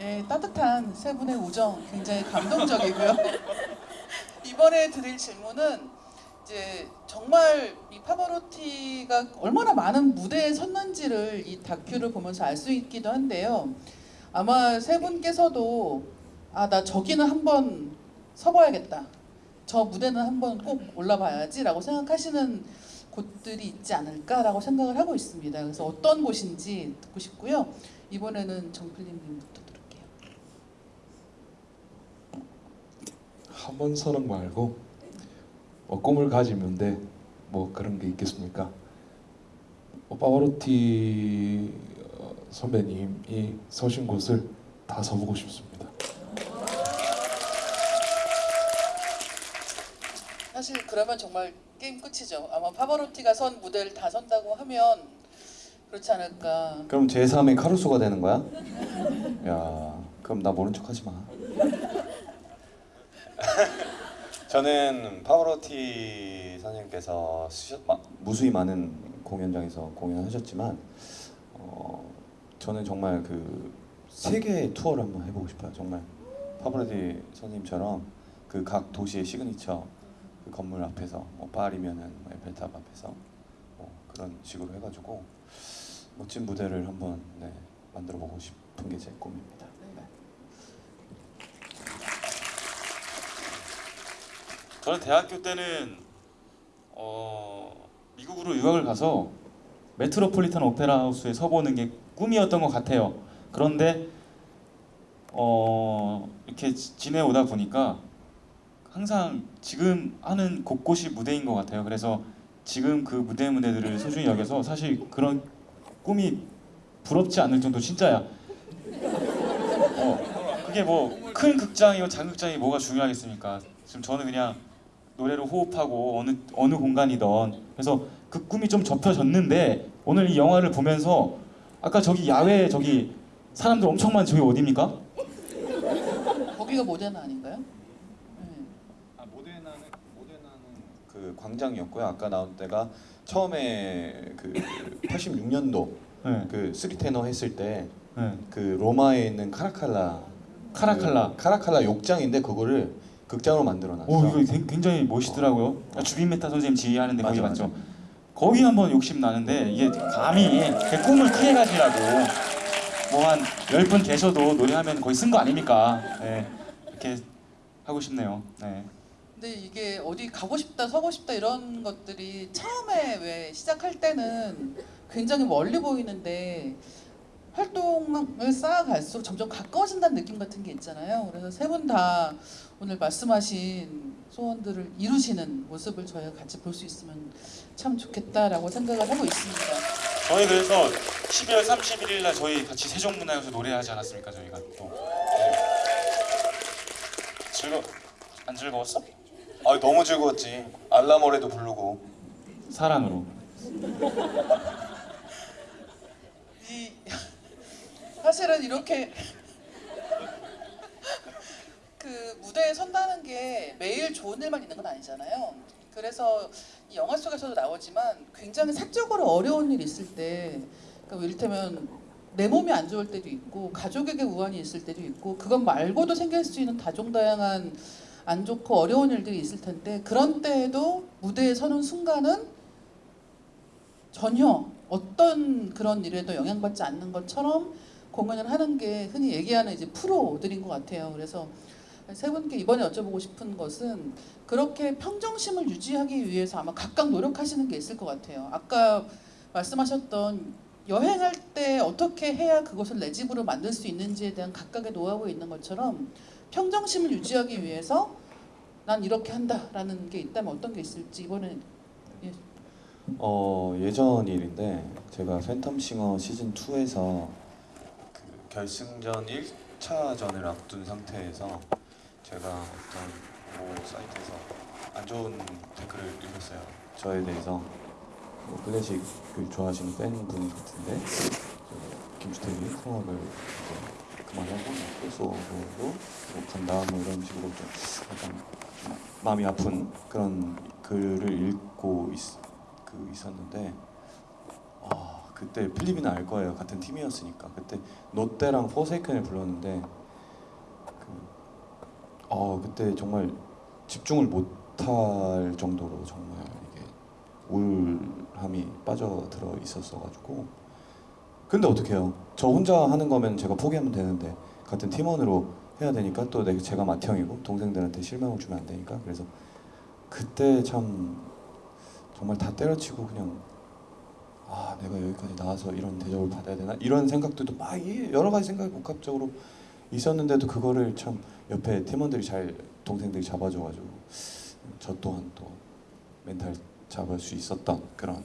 예, 따뜻한 세 분의 우정 굉장히 감동적이고요. 이번에 드릴 질문은 이제 정말 이 파바로티가 얼마나 많은 무대에 섰는지를 이 다큐를 보면서 알 수 있기도 한데요. 아마 세 분께서도 아 나 저기는 한번 서봐야겠다. 저 무대는 한번 꼭 올라봐야지 라고 생각하시는 곳들이 있지 않을까라고 생각을 하고 있습니다. 그래서 어떤 곳인지 듣고 싶고요. 이번에는 정필님부터 들을게요. 한번 서는 말고 뭐 꿈을 가지면 돼. 뭐 그런 게 있겠습니까? 뭐 파바로티 어, 선배님이 서신 곳을 다 서보고 싶습니다. 사실 그러면 정말 게임 끝이죠. 아마 파바로티가 선 무대를 다 선다고 하면 그렇지 않을까. 그럼 제3의 카루소가 되는 거야? 야, 그럼 나 모른 척하지 마. 저는 파바로티 선생님께서 수셨, 마, 무수히 많은 공연장에서 공연하셨지만 어, 저는 정말 그 세계 투어를 한번 해보고 싶어요. 정말 파바로티 선생님처럼 그 각 도시의 시그니처 그 건물 앞에서 뭐 파리면은 뭐 에펠탑 앞에서 뭐 그런 식으로 해가지고 멋진 무대를 한번 네, 만들어 보고 싶은 게 제 꿈입니다. 네. 저는 대학교 때는 어, 미국으로 유학을 가서 메트로폴리탄 오페라 하우스에 서보는 게 꿈이었던 것 같아요. 그런데 어, 이렇게 지- 지내오다 보니까 항상 지금 하는 곳곳이 무대인 것 같아요. 그래서 지금 그 무대 무대들을 소중히 여겨서 사실 그런 꿈이 부럽지 않을 정도 진짜야. 어, 그게 뭐 큰 극장이고 작은 극장이 뭐가 중요하겠습니까? 지금 저는 그냥 노래로 호흡하고 어느 어느 공간이던 그래서 그 꿈이 좀 접혀졌는데 오늘 이 영화를 보면서 아까 저기 야외 저기 사람들 엄청 많은 저기 어디입니까? 거기가 모데나 아닌가요? 네. 아 모데나는 모데나는 그 광장이었고요. 아까 나온 때가 처음에 그 86년도 네, 그 three tenor 했을 때 네. 그 로마에 있는 카라칼라 카라칼라. 그 카라칼라 욕장인데 그거를 극장으로 만들어 놨어. 오 이거 굉- 굉장히 멋있더라고요. 아, 주빈 메타 선생님 지휘하는데 거기 맞죠? 거기 한번 욕심 나는데 이게 감히 그 꿈을 크게 가지라고 뭐한열분 계셔도 노래하면 거의 쓴 거 아닙니까? 네, 이렇게 하고 싶네요. 네. 근데 이게 어디 가고 싶다, 서고 싶다 이런 것들이 처음에 왜 시작할 때는 굉장히 멀리 보이는데 활동을 쌓아갈수록 점점 가까워진다는 느낌 같은 게 있잖아요. 그래서 세 분 다 오늘 말씀하신 소원들을 이루시는 모습을 저희가 같이 볼 수 있으면 참 좋겠다라고 생각을 하고 있습니다. 저희 그래서 12월 31일 날 저희 같이 세종문화에서 노래하지 않았습니까? 저희가 또 네. 즐거 안 즐거웠어? 아 너무 즐거웠지. 알라모레도 부르고. 사랑으로. 이 사실은 이렇게 그 무대에 선다는 게 매일 좋은 일만 있는 건 아니잖아요. 그래서 이 영화 속에서도 나오지만 굉장히 사적으로 어려운 일 있을 때, 그러니까 이를테면 내 몸이 안 좋을 때도 있고 가족에게 우환이 있을 때도 있고 그것 말고도 생길 수 있는 다종다양한 안 좋고 어려운 일들이 있을 텐데 그런 때에도 무대에 서는 순간은 전혀 어떤 그런 일에도 영향받지 않는 것처럼 공연을 하는 게 흔히 얘기하는 이제 프로들인 것 같아요. 그래서 세 분께 이번에 여쭤보고 싶은 것은 그렇게 평정심을 유지하기 위해서 아마 각각 노력하시는 게 있을 것 같아요. 아까 말씀하셨던 여행할 때 어떻게 해야 그것을 내 집으로 만들 수 있는지에 대한 각각의 노하우가 있는 것처럼 평정심을 유지하기 위해서 난 이렇게 한다라는 게 있다면 어떤 게 있을지 이번에 어 예전 일인데 제가 팬텀싱어 시즌 2에서 그 결승전 1차전을 앞둔 상태에서 제가 어떤 모 사이트에서 안 좋은 댓글을 읽었어요. 저에 대해서 뭐 클래식 그 좋아하시는 팬분 같은데 그 김주택이 이제 그만하고 뭐 간다 뭐 이런 식으로 좀 약간 좀 마음이 아픈 그런 글을 읽고 있, 그 있었는데 아 그때 필리핀은 알 거예요. 같은 팀이었으니까. 그때 노떼랑 포세이큰을 불렀는데 그 어 그때 정말 집중을 못할 정도로 정말 이게 우울함이 빠져들어 있었어 가지고. 근데 어떡해요? 저 혼자 하는 거면 제가 포기하면 되는데 같은 팀원으로 해야 되니까 또 내가 제가 맏형이고 동생들한테 실망을 주면 안 되니까. 그래서 그때 참 정말 다 때려치고 그냥 아 내가 여기까지 나와서 이런 대접을 받아야 되나 이런 생각들도 막 이- 여러 가지 생각이 복합적으로 있었는데도 그거를 참 옆에 팀원들이 잘 동생들이 잡아줘가지고 저 또한 또 멘탈 잡을 수 있었던 그런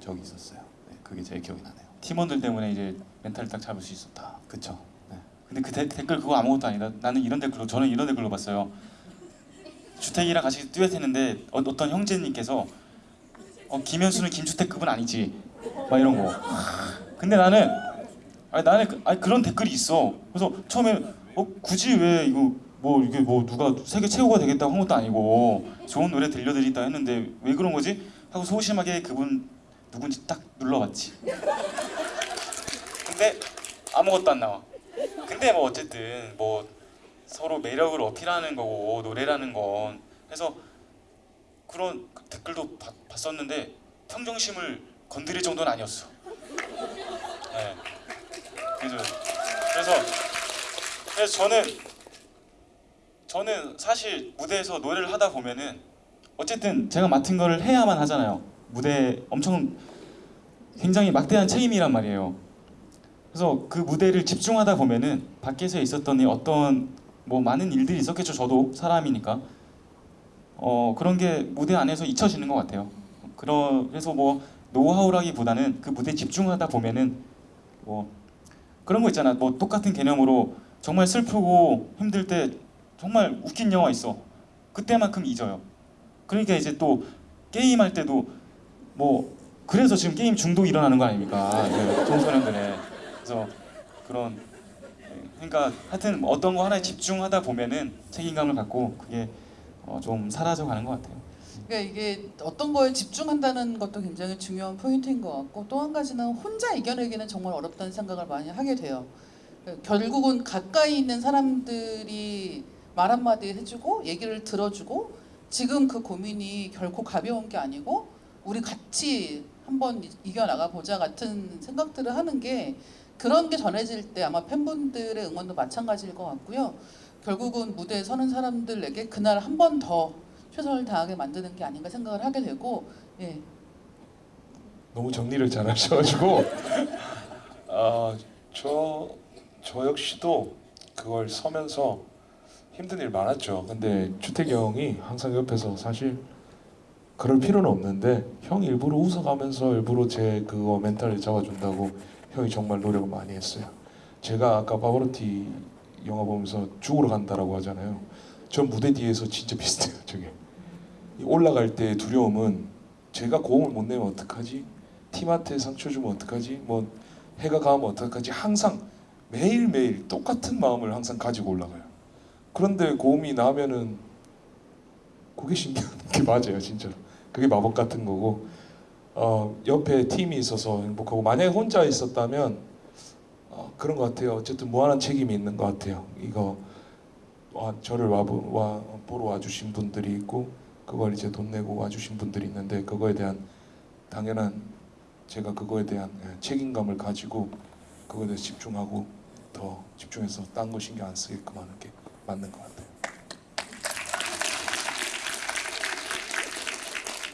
적이 있었어요. 네, 그게 제일 기억이 나네요. 팀원들 때문에 이제 멘탈을 딱 잡을 수 있었다. 그쵸? 네. 근데 그 데- 댓글 그거 아무것도 아니다. 나는 이런 댓글로 저는 이런 댓글로 봤어요. 주택이랑 같이 듀엣했는데 어, 어떤 형제님께서 어, 김현수는 김주택급은 아니지. 막 이런 거. 근데 나는 아니 나는 그, 아니, 그런 댓글이 있어. 그래서 처음에 어 굳이 왜 이거 뭐 이게 뭐 누가 세계 최고가 되겠다고 한 것도 아니고 좋은 노래 들려드리다 했는데 왜 그런 거지? 하고 소심하게 그분 누군지 딱 눌러봤지. 근데 아무것도 안 나와. 근데 뭐 어쨌든 뭐 서로 매력을 어필하는 거고 노래라는 건 그래서 그런 그 댓글도 봤, 봤었는데 평정심을 건드릴 정도는 아니었어. 네. 그래서 그래서 그래서 저는 저는 사실 무대에서 노래를 하다 보면은 어쨌든 제가 맡은 거를 해야만 하잖아요. 무대 엄청 굉장히 막대한 책임이란 말이에요. 그래서 그 무대를 집중하다 보면은 밖에서 있었던 이 어떤 뭐 많은 일들이 있었겠죠. 저도 사람이니까 어 그런 게 무대 안에서 잊혀지는 것 같아요. 그러, 그래서 뭐 노하우라기보다는 그 무대 집중하다 보면은 뭐 그런 거 있잖아. 뭐 똑같은 개념으로 정말 슬프고 힘들 때 정말 웃긴 영화 있어. 그때만큼 잊어요. 그러니까 이제 또 게임 할 때도 뭐 그래서 지금 게임 중독 일어나는 거 아닙니까? 그 청소년들의 그래서 그런 그러니까 하여튼 어떤 거 하나에 집중하다 보면은 책임감을 갖고 그게 어, 좀 사라져 가는 것 같아요. 그러니까 이게 어떤 거에 집중한다는 것도 굉장히 중요한 포인트인 것 같고 또 한 가지는 혼자 이겨내기는 정말 어렵다는 생각을 많이 하게 돼요. 그러니까 결국은 가까이 있는 사람들이 말 한마디 해주고 얘기를 들어주고 지금 그 고민이 결코 가벼운 게 아니고 우리 같이 한번 이- 이겨나가 보자 같은 생각들을 하는 게 그런 게 전해질 때 아마 팬분들의 응원도 마찬가지일 것 같고요. 결국은 무대에 서는 사람들에게 그날 한 번 더 최선을 다하게 만드는 게 아닌가 생각을 하게 되고 예. 너무 정리를 잘 하셔가지고 아 저 저 역시도 그걸 서면서 힘든 일 많았죠. 근데 주택이 형이 항상 옆에서 사실 그럴 필요는 없는데 형 일부러 웃어가면서 일부러 제 그거 멘탈을 잡아준다고 형이 정말 노력을 많이 했어요. 제가 아까 바바로티 영화 보면서 죽으러 간다라고 하잖아요. 저 무대 뒤에서 진짜 비슷해요. 저게 이 올라갈 때 두려움은 제가 고음을 못 내면 어떡하지? 팀한테 상처 주면 어떡하지? 뭐 해가 가면 어떡하지? 항상 매일 매일 똑같은 마음을 항상 가지고 올라가요. 그런데 고음이 나면은 그게 신기한 게 맞아요, 진짜로. 그게 마법 같은 거고 어, 옆에 팀이 있어서 행복하고 만약에 혼자 있었다면 어, 그런 것 같아요. 어쨌든 무한한 책임이 있는 것 같아요. 이거 와, 저를 와, 와 보러 와주신 분들이 있고 그걸 이제 돈 내고 와주신 분들이 있는데 그거에 대한 당연한 제가 그거에 대한 예, 책임감을 가지고 그거에 대해서 집중하고 더 집중해서 딴 거 신경 안 쓰게끔 하는 게 맞는 것 같아요.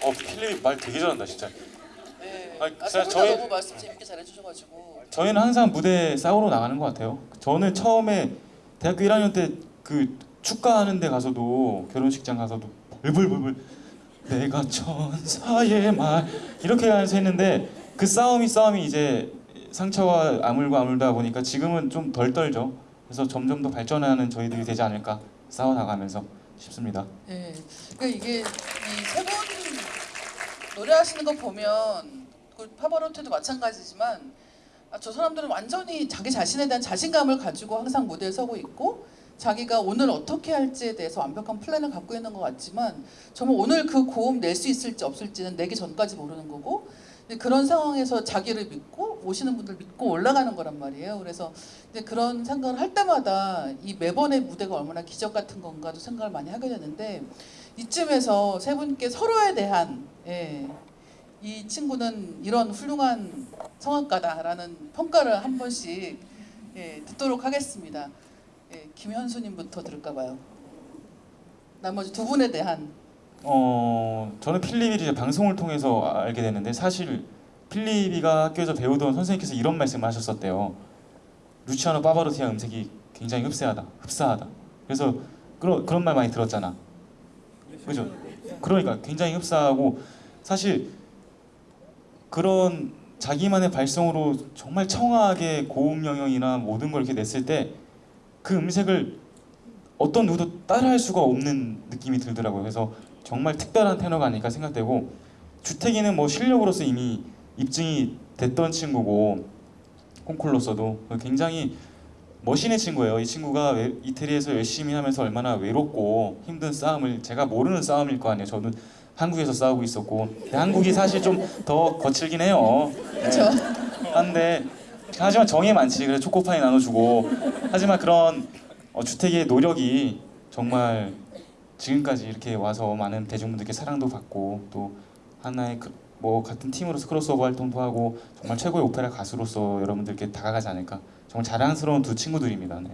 어 필립 말 되게 잘한다 진짜. 네. 아니, 아, 진짜 저희- 너무 말씀 재밌게 잘해주셔가지고 저희는 항상 무대 싸우러 나가는 것 같아요. 저는 처음에 대학교 1학년 때 그 축가하는 데 가서도 결혼식장 가서도 벌벌벌벌 내가 천사의 말 이렇게 해서 했는데 그 싸움이 싸움이 이제 상처와 아물고 아물다 보니까 지금은 좀 덜 떨죠. 그래서 점점 더 발전하는 저희들이 되지 않을까 싸워 나가면서 싶습니다. 예. 그러니까 이게 이세분 노래하시는 거 보면 그 파바로티도 마찬가지지만 아, 저 사람들은 완전히 자기 자신에 대한 자신감을 가지고 항상 무대에 서고 있고 자기가 오늘 어떻게 할지에 대해서 완벽한 플랜을 갖고 있는 것 같지만 정말 오늘 그 고음 낼 수 있을지 없을지는 내기 전까지 모르는 거고 그런 상황에서 자기를 믿고 오시는 분들 믿고 올라가는 거란 말이에요. 그래서 이제 그런 생각을 할 때마다 이 매번의 무대가 얼마나 기적 같은 건가도 생각을 많이 하게 되는데 이쯤에서 세 분께 서로에 대한 예, 이 친구는 이런 훌륭한 성악가다라는 평가를 한 번씩 예, 듣도록 하겠습니다. 예, 김현수님부터 들을까 봐요. 나머지 두 분에 대한 어 저는 이제 방송을 통해서 알게 됐는데 사실 필립이가 학교에서 배우던 선생님께서 이런 말씀을 하셨었대요. 루치아노 파바로티의 음색이 굉장히 흡사하다, 흡사하다. 그래서 그런 그런 말 많이 들었잖아. 그죠? 그러니까 굉장히 흡사하고 사실 그런 자기만의 발성으로 정말 청아하게 고음 영역이나 모든 걸 이렇게 냈을 때 그 음색을 어떤 누구도 따라할 수가 없는 느낌이 들더라고요. 그래서 정말 특별한 테너가 아닐까 생각되고 주택이는 뭐 실력으로서 이미 입증이 됐던 친구고 콩쿨로서도 굉장히 멋있는 친구예요. 이 친구가 외- 이태리에서 열심히 하면서 얼마나 외롭고 힘든 싸움을 제가 모르는 싸움일 거 아니에요. 저는 한국에서 싸우고 있었고 근데 한국이 사실 좀 더 거칠긴 해요. 그렇죠. 한데 하지만 정이 많지. 그래서 초코파이 나눠주고 하지만 그런 어, 주택의 노력이 정말 지금까지 이렇게 와서 많은 대중분들께 사랑도 받고 또 하나의 그, 뭐 같은 팀으로서 크로스오버 활동도 하고 정말 최고의 오페라 가수로서 여러분들께 다가가지 않을까 정말 자랑스러운 두 친구들입니다. 네.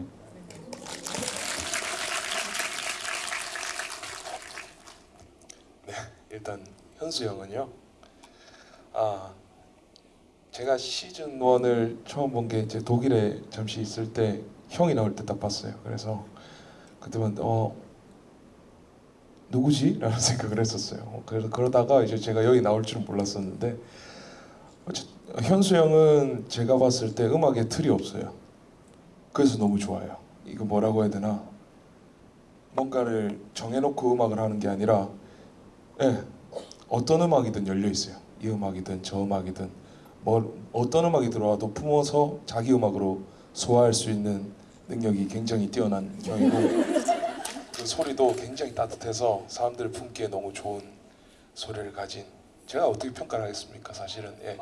일단 현수 형은요. 아 제가 시즌 1을 처음 본 게 이제 독일에 잠시 있을 때 형이 나올 때 딱 봤어요. 그래서 그때만 어 누구지? 라는 생각을 했었어요. 어, 그래서 그러다가 이제 제가 여기 나올 줄은 몰랐었는데 현수 형은 제가 봤을 때 음악에 틀이 없어요. 그래서 너무 좋아요. 이거 뭐라고 해야 되나? 뭔가를 정해놓고 음악을 하는 게 아니라 예, 어떤 음악이든 열려 있어요. 이 음악이든 저 음악이든 뭐 어떤 음악이 들어와도 품어서 자기 음악으로 소화할 수 있는 능력이 굉장히 뛰어난 형이고 그 소리도 굉장히 따뜻해서 사람들 품기에 너무 좋은 소리를 가진 제가 어떻게 평가를 하겠습니까? 사실은 예.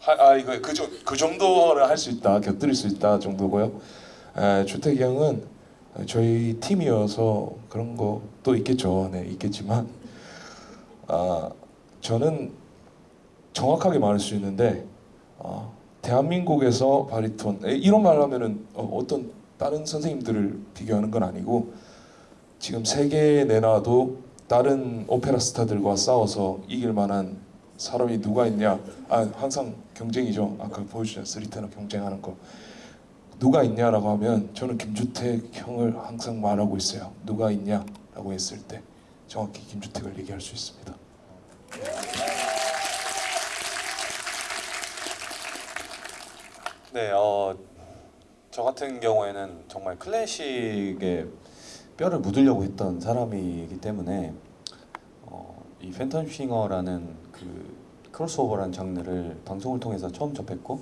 하, 아 이거 그, 정- 그 정도는 할수 있다, 곁들일 수 있다 정도고요. 에, 주택이 형은 저희 팀이어서 그런 것도 있겠죠. 네, 있겠지만 아, 저는 정확하게 말할 수 있는데 어, 대한민국에서 바리톤 에, 이런 말 하면은 어, 떤 다른 선생님들을 비교하는 건 아니고 지금 세계에 내놔도 다른 오페라 스타들과 싸워서 이길 만한 사람이 누가 있냐? 아 항상 경쟁이죠. 아까 보여주신 스리테너 경쟁하는 거 누가 있냐라고 하면 저는 김주택 형을 항상 말하고 있어요. 누가 있냐라고 했을 때 정확히 김주택을 얘기할 수 있습니다. 네, 어, 저 같은 경우에는 정말 클래식에 뼈를 묻으려고 했던 사람이기 때문에 어, 이 팬텀 싱어라는 그 크로스오버라는 장르를 방송을 통해서 처음 접했고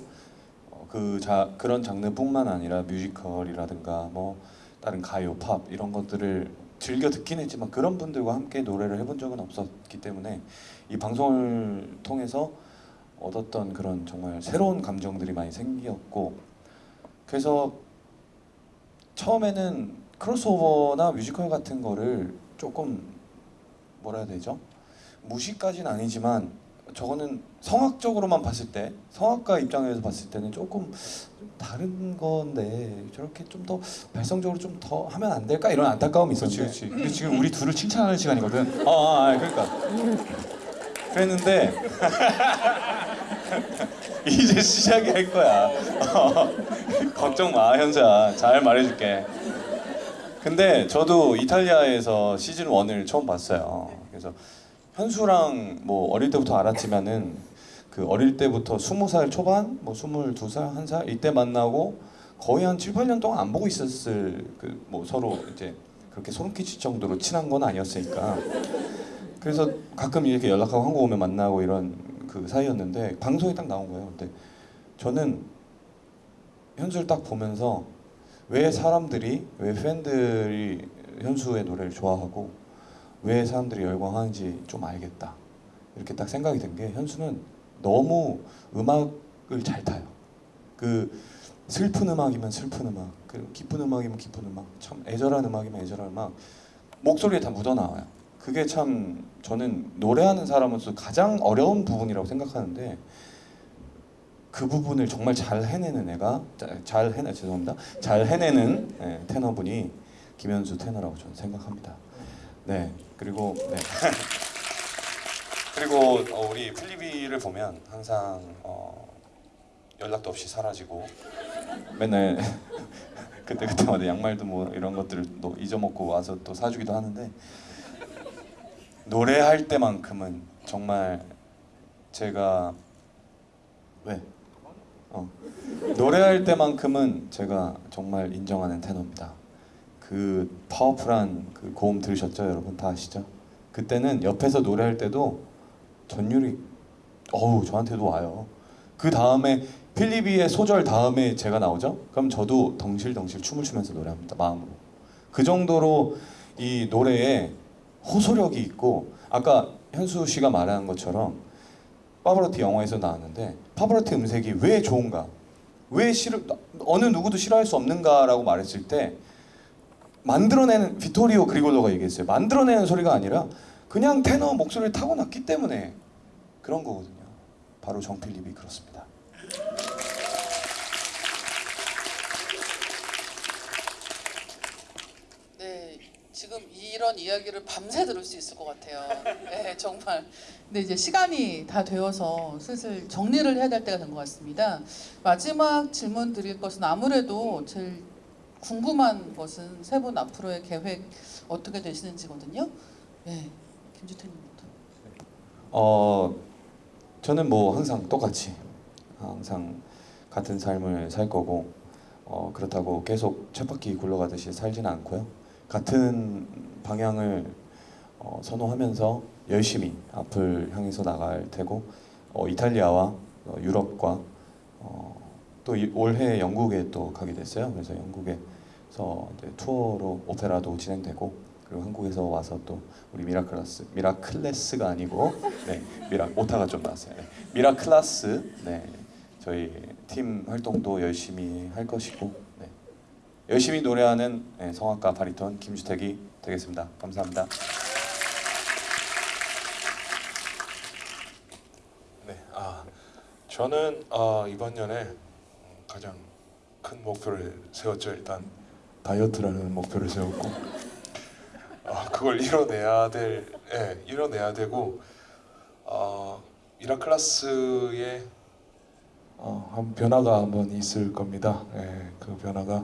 어, 그 자, 그런 장르뿐만 아니라 뮤지컬이라든가 뭐 다른 가요, 팝 이런 것들을 즐겨 듣긴 했지만 그런 분들과 함께 노래를 해본 적은 없었기 때문에 이 방송을 통해서 얻었던 그런 정말 새로운 감정들이 많이 생겼고 그래서 처음에는 크로스오버나 뮤지컬 같은 거를 조금 뭐라 해야 되죠? 무시까지는 아니지만 저거는 성악적으로만 봤을 때 성악가 입장에서 봤을 때는 조금 좀 다른 건데 저렇게 좀 더 발성적으로 좀 더 하면 안 될까 이런 안타까움이 그렇지, 있었는데 그렇지. 근데 지금 우리 둘을 칭찬하는 시간이거든. 아, 아, 아 그러니까 그랬는데 이제 시작이 할 거야. 어, 걱정 마, 현수야. 잘 말해줄게. 근데 저도 이탈리아에서 시즌 1을 처음 봤어요. 그래서 현수랑 뭐 어릴 때부터 알았지만은 그 어릴 때부터 20살 초반, 뭐 22살, 1살 이때 만나고 거의 한 7, 8년 동안 안 보고 있었을 그 뭐 서로 이제 그렇게 소름 끼칠 정도로 친한 건 아니었으니까 그래서 가끔 이렇게 연락하고 한국 오면 만나고 이런 그 사이였는데 방송이 딱 나온 거예요. 근데 저는 현수를 딱 보면서 왜 사람들이 왜 팬들이 현수의 노래를 좋아하고 왜 사람들이 열광하는지 좀 알겠다. 이렇게 딱 생각이 든 게 현수는 너무 음악을 잘 타요. 그 슬픈 음악이면 슬픈 음악, 그 기쁜 음악이면 기쁜 음악, 참 애절한 음악이면 애절한 음악 목소리에 다 묻어 나와요. 그게 참 저는 노래하는 사람으로서 가장 어려운 부분이라고 생각하는데 그 부분을 정말 잘 해내는 애가 자- 잘 해내 죄송합니다 잘 해내는 예, 테너분이 김현수 테너라고 저는 생각합니다. 네 그리고 네. 그리고 어, 우리 필리비를 보면 항상 어, 연락도 없이 사라지고 맨날 그때 그때마다 양말도 뭐 이런 것들을 또 잊어먹고 와서 또 사주기도 하는데 노래할 때만큼은 정말 제가 왜? 어 노래할 때만큼은 제가 정말 인정하는 테너입니다. 그 파워풀한 그 고음 들으셨죠, 여러분 다 아시죠? 그때는 옆에서 노래할 때도 전율이 어우 저한테도 와요. 그 다음에 필리비의 소절 다음에 제가 나오죠? 그럼 저도 덩실덩실 춤을 추면서 노래합니다. 마음으로. 그 정도로 이 노래에 호소력이 있고 아까 현수 씨가 말한 것처럼 파브로티 영화에서 나왔는데 파브로티 음색이 왜 좋은가? 왜 싫어 어느 누구도 싫어할 수 없는가라고 말했을 때 만들어내는 비토리오 그리골로가 얘기했어요. 만들어내는 소리가 아니라 그냥 테너 목소리를 타고났기 때문에 그런 거거든요. 바로 정필립이 그렇습니다. 네, 지금 이런 이야기를 밤새 들을 수 있을 것 같아요. 네, 정말. 근데 이제 시간이 다 되어서 슬슬 정리를 해야 될 때가 된 것 같습니다. 마지막 질문 드릴 것은 아무래도 제일 궁금한 것은 세 분 앞으로의 계획 어떻게 되시는지거든요. 네, 김주태님부터. 어 저는 뭐 항상 똑같이 항상 같은 삶을 살 거고 어 그렇다고 계속 쳇바퀴 굴러가듯이 살지는 않고요. 같은 방향을 어, 선호하면서 열심히 앞을 향해서 나갈 테고 어, 이탈리아와 어, 유럽과 어, 또 이- 올해 영국에 또 가게 됐어요. 그래서 영국에서 투어로 오페라도 진행되고 그리고 한국에서 와서 또 우리 미라클라스 미라클래스가 아니고 네 미라 오타가 좀 났어요. 네, 미라클라스 네 저희 팀 활동도 열심히 할 것이고 네, 열심히 노래하는 네, 성악가 바리톤 김주택이 되겠습니다. 감사합니다. 네, 아 저는 어, 이번 연에 가장 큰 목표를 세웠죠. 일단 다이어트라는 목표를 세웠고, 어, 그걸 이뤄내야 될, 예, 이뤄내야 되고, 어, 미라클라스의 어, 한 변화가 한번 있을 겁니다. 예, 그 변화가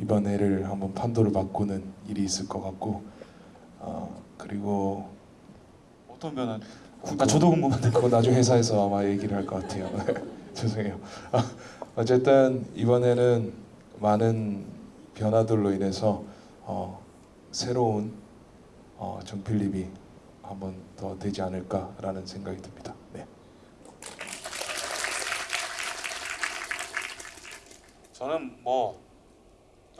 이번 해를 한번 판도를 바꾸는 일이 있을 것 같고, 어, 그리고 어떤 변화? 아, 저도 궁금한데. 그거 나중에 회사에서 아마 얘기를 할 것 같아요. 죄송해요. 아, 어쨌든 이번에는 많은 변화들로 인해서 어, 새로운 어, 정필립이 한번 더 되지 않을까라는 생각이 듭니다. 네. 저는 뭐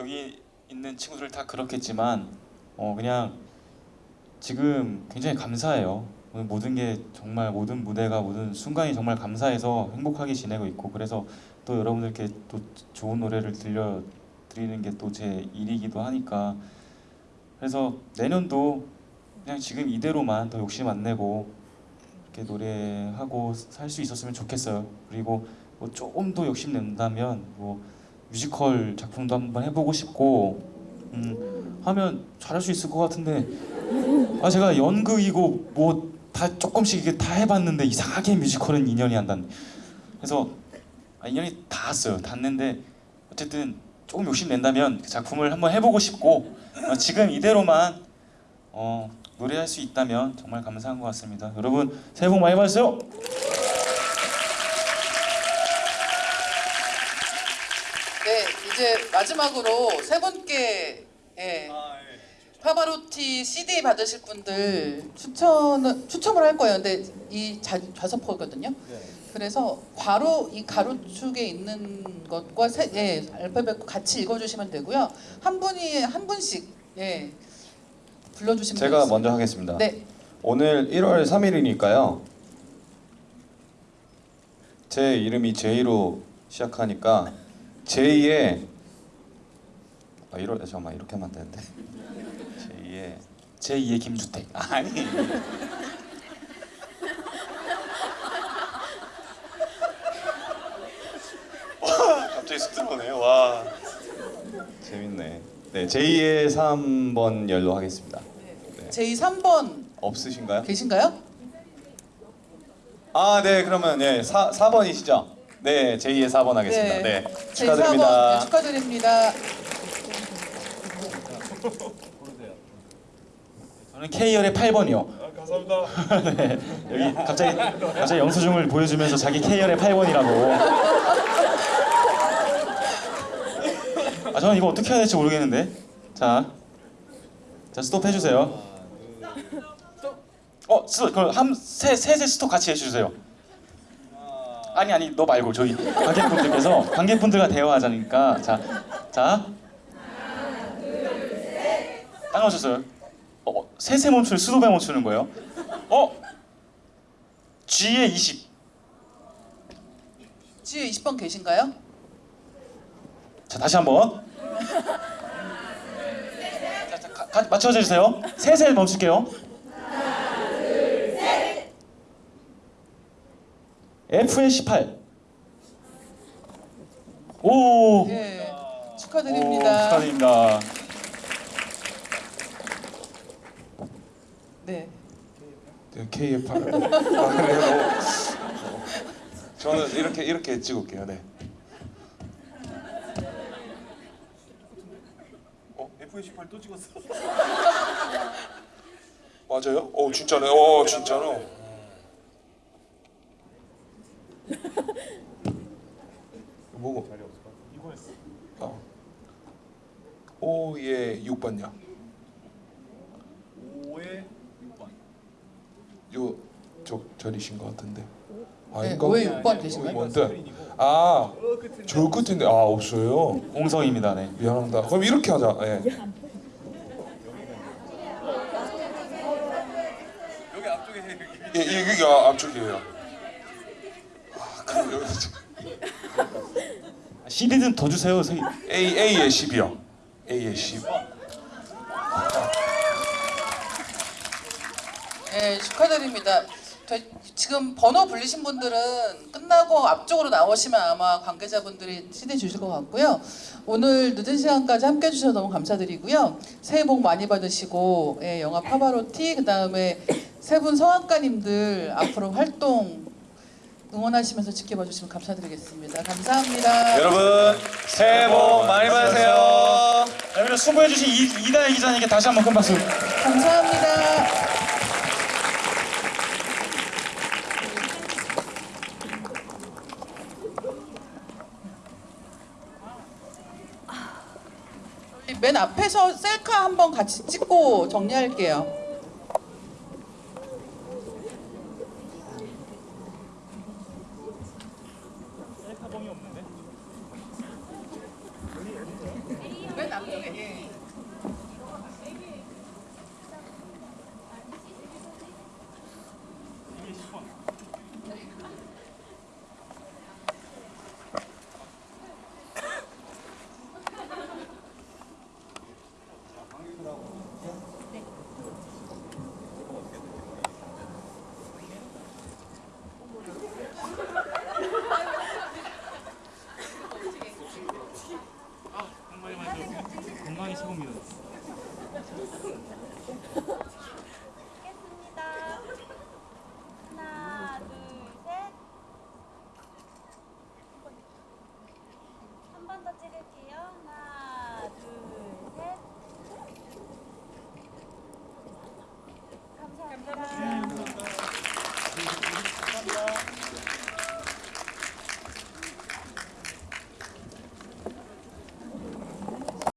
여기 있는 친구들 다 그렇겠지만 어 그냥 지금 굉장히 감사해요. 오늘 모든 게 정말 모든 무대가 모든 순간이 정말 감사해서 행복하게 지내고 있고 그래서 또 여러분들께 또 좋은 노래를 들려 드리는 게 또 제 일이기도 하니까 그래서 내년도 그냥 지금 이대로만 더 욕심 안 내고 이렇게 노래하고 살 수 있었으면 좋겠어요. 그리고 뭐 조금 더 욕심 낸다면 뭐 뮤지컬 작품도 한번 해보고 싶고 음, 하면 잘할 수 있을 것 같은데. 아 제가 연극이고 뭐 다 조금씩 이게 다 해봤는데 이상하게 뮤지컬은 인연이 안 닿는 그래서 아, 인연이 닿았어요. 닿는데 어쨌든 조금 욕심 낸다면 그 작품을 한번 해보고 싶고 어, 지금 이대로만 어, 노래할 수 있다면 정말 감사한 것 같습니다. 여러분 새해 복 많이 받으세요 네, 이제 마지막으로 세 분께 예, 파바로티 CD 받으실 분들 추천 추첨을 할 거예요. 근데 이 자, 좌석포거든요. 그래서 괄호 이 가로축에 있는 것과 세, 예, 알파벳 같이 읽어주시면 되고요. 한 분이 한 분씩 예, 불러주시면 제가 되겠습니다. 먼저 하겠습니다. 네, 오늘 1월 3일이니까요. 제 이름이 제이로 시작하니까 제이의 아, 1월 잠깐만 이렇게 하면 안 되는데 제이의 제2의 김주택 아니 와 갑자기 쑥 들어오네요 와 재밌네 네 제이의 3번 열로 하겠습니다 네. 제2 3번 없으신가요? 계신가요? 아, 네, 그러면 네, 4, 4번이시죠? 네, 제2의 4번 하겠습니다. 네, 축하드립니다. 네, 축하드립니다. 저는 K열의 8번이요. 감사합니다. 네, 여기 갑자기 갑자기 영수증을 보여주면서 자기 K열의 8번이라고. 아 저는 이거 어떻게 해야 될지 모르겠는데. 자, 자 스톱 해주세요. 어, 스톱. 그럼 한세 셋의 스톱 같이 해주세요. 아니 아니 너 말고 저희 관객분들께서 관객분들과 대화하자니까 자, 자. 딱 맞췄어요. 어, 셋에 멈추는 스톱에 멈추는 거예요. 어? G에 20. 지혜 20번 계신가요? 자 다시 한번. 자, 자, 가, 가, 맞춰 주세요. 셋에 멈출게요. F에 18. 오. 예. 오, 축하드립니다. 축하드립니다. 네. 네, 8. 아, 그래요? 저는 이렇게 이렇게 찍을게요. 네. 어, F18 또 찍었어. 맞아요? 어, 진짜네. 어, 진짜로. 5의 6번요. 5의 6번. 요 저, 저리신 것 같은데. 아, 네, 5의 6번 되신가요? 네, 아, 저 끝인데 아 없어요. 공성입니다, 네. 미안합니다. 그럼 이렇게 하자. 네. 여기 앞쪽에 예, 예, 여기 아, 앞쪽이에요. 아, 그럼 여기. 아, 시리즈는 더 주세요. A, A에 12요. 10. 네, 축하드립니다. 저희 지금 번호 불리신 분들은 끝나고 앞쪽으로 나오시면 아마 관계자분들이 CD 주실 것 같고요. 오늘 늦은 시간까지 함께 해 주셔서 너무 감사드리고요. 새해 복 많이 받으시고 예, 영화 파바로티 그 다음에 세 분 성악가님들 앞으로 활동 응원하시면서 지켜봐 주시면 감사드리겠습니다. 감사합니다. 여러분 새해 복 많이 받으세요. 여러분 수고해주신 이- 이다혜 기자님께 다시 한번 큰 박수. 감사합니다. 맨 앞에서 셀카 한번 같이 찍고 정리할게요.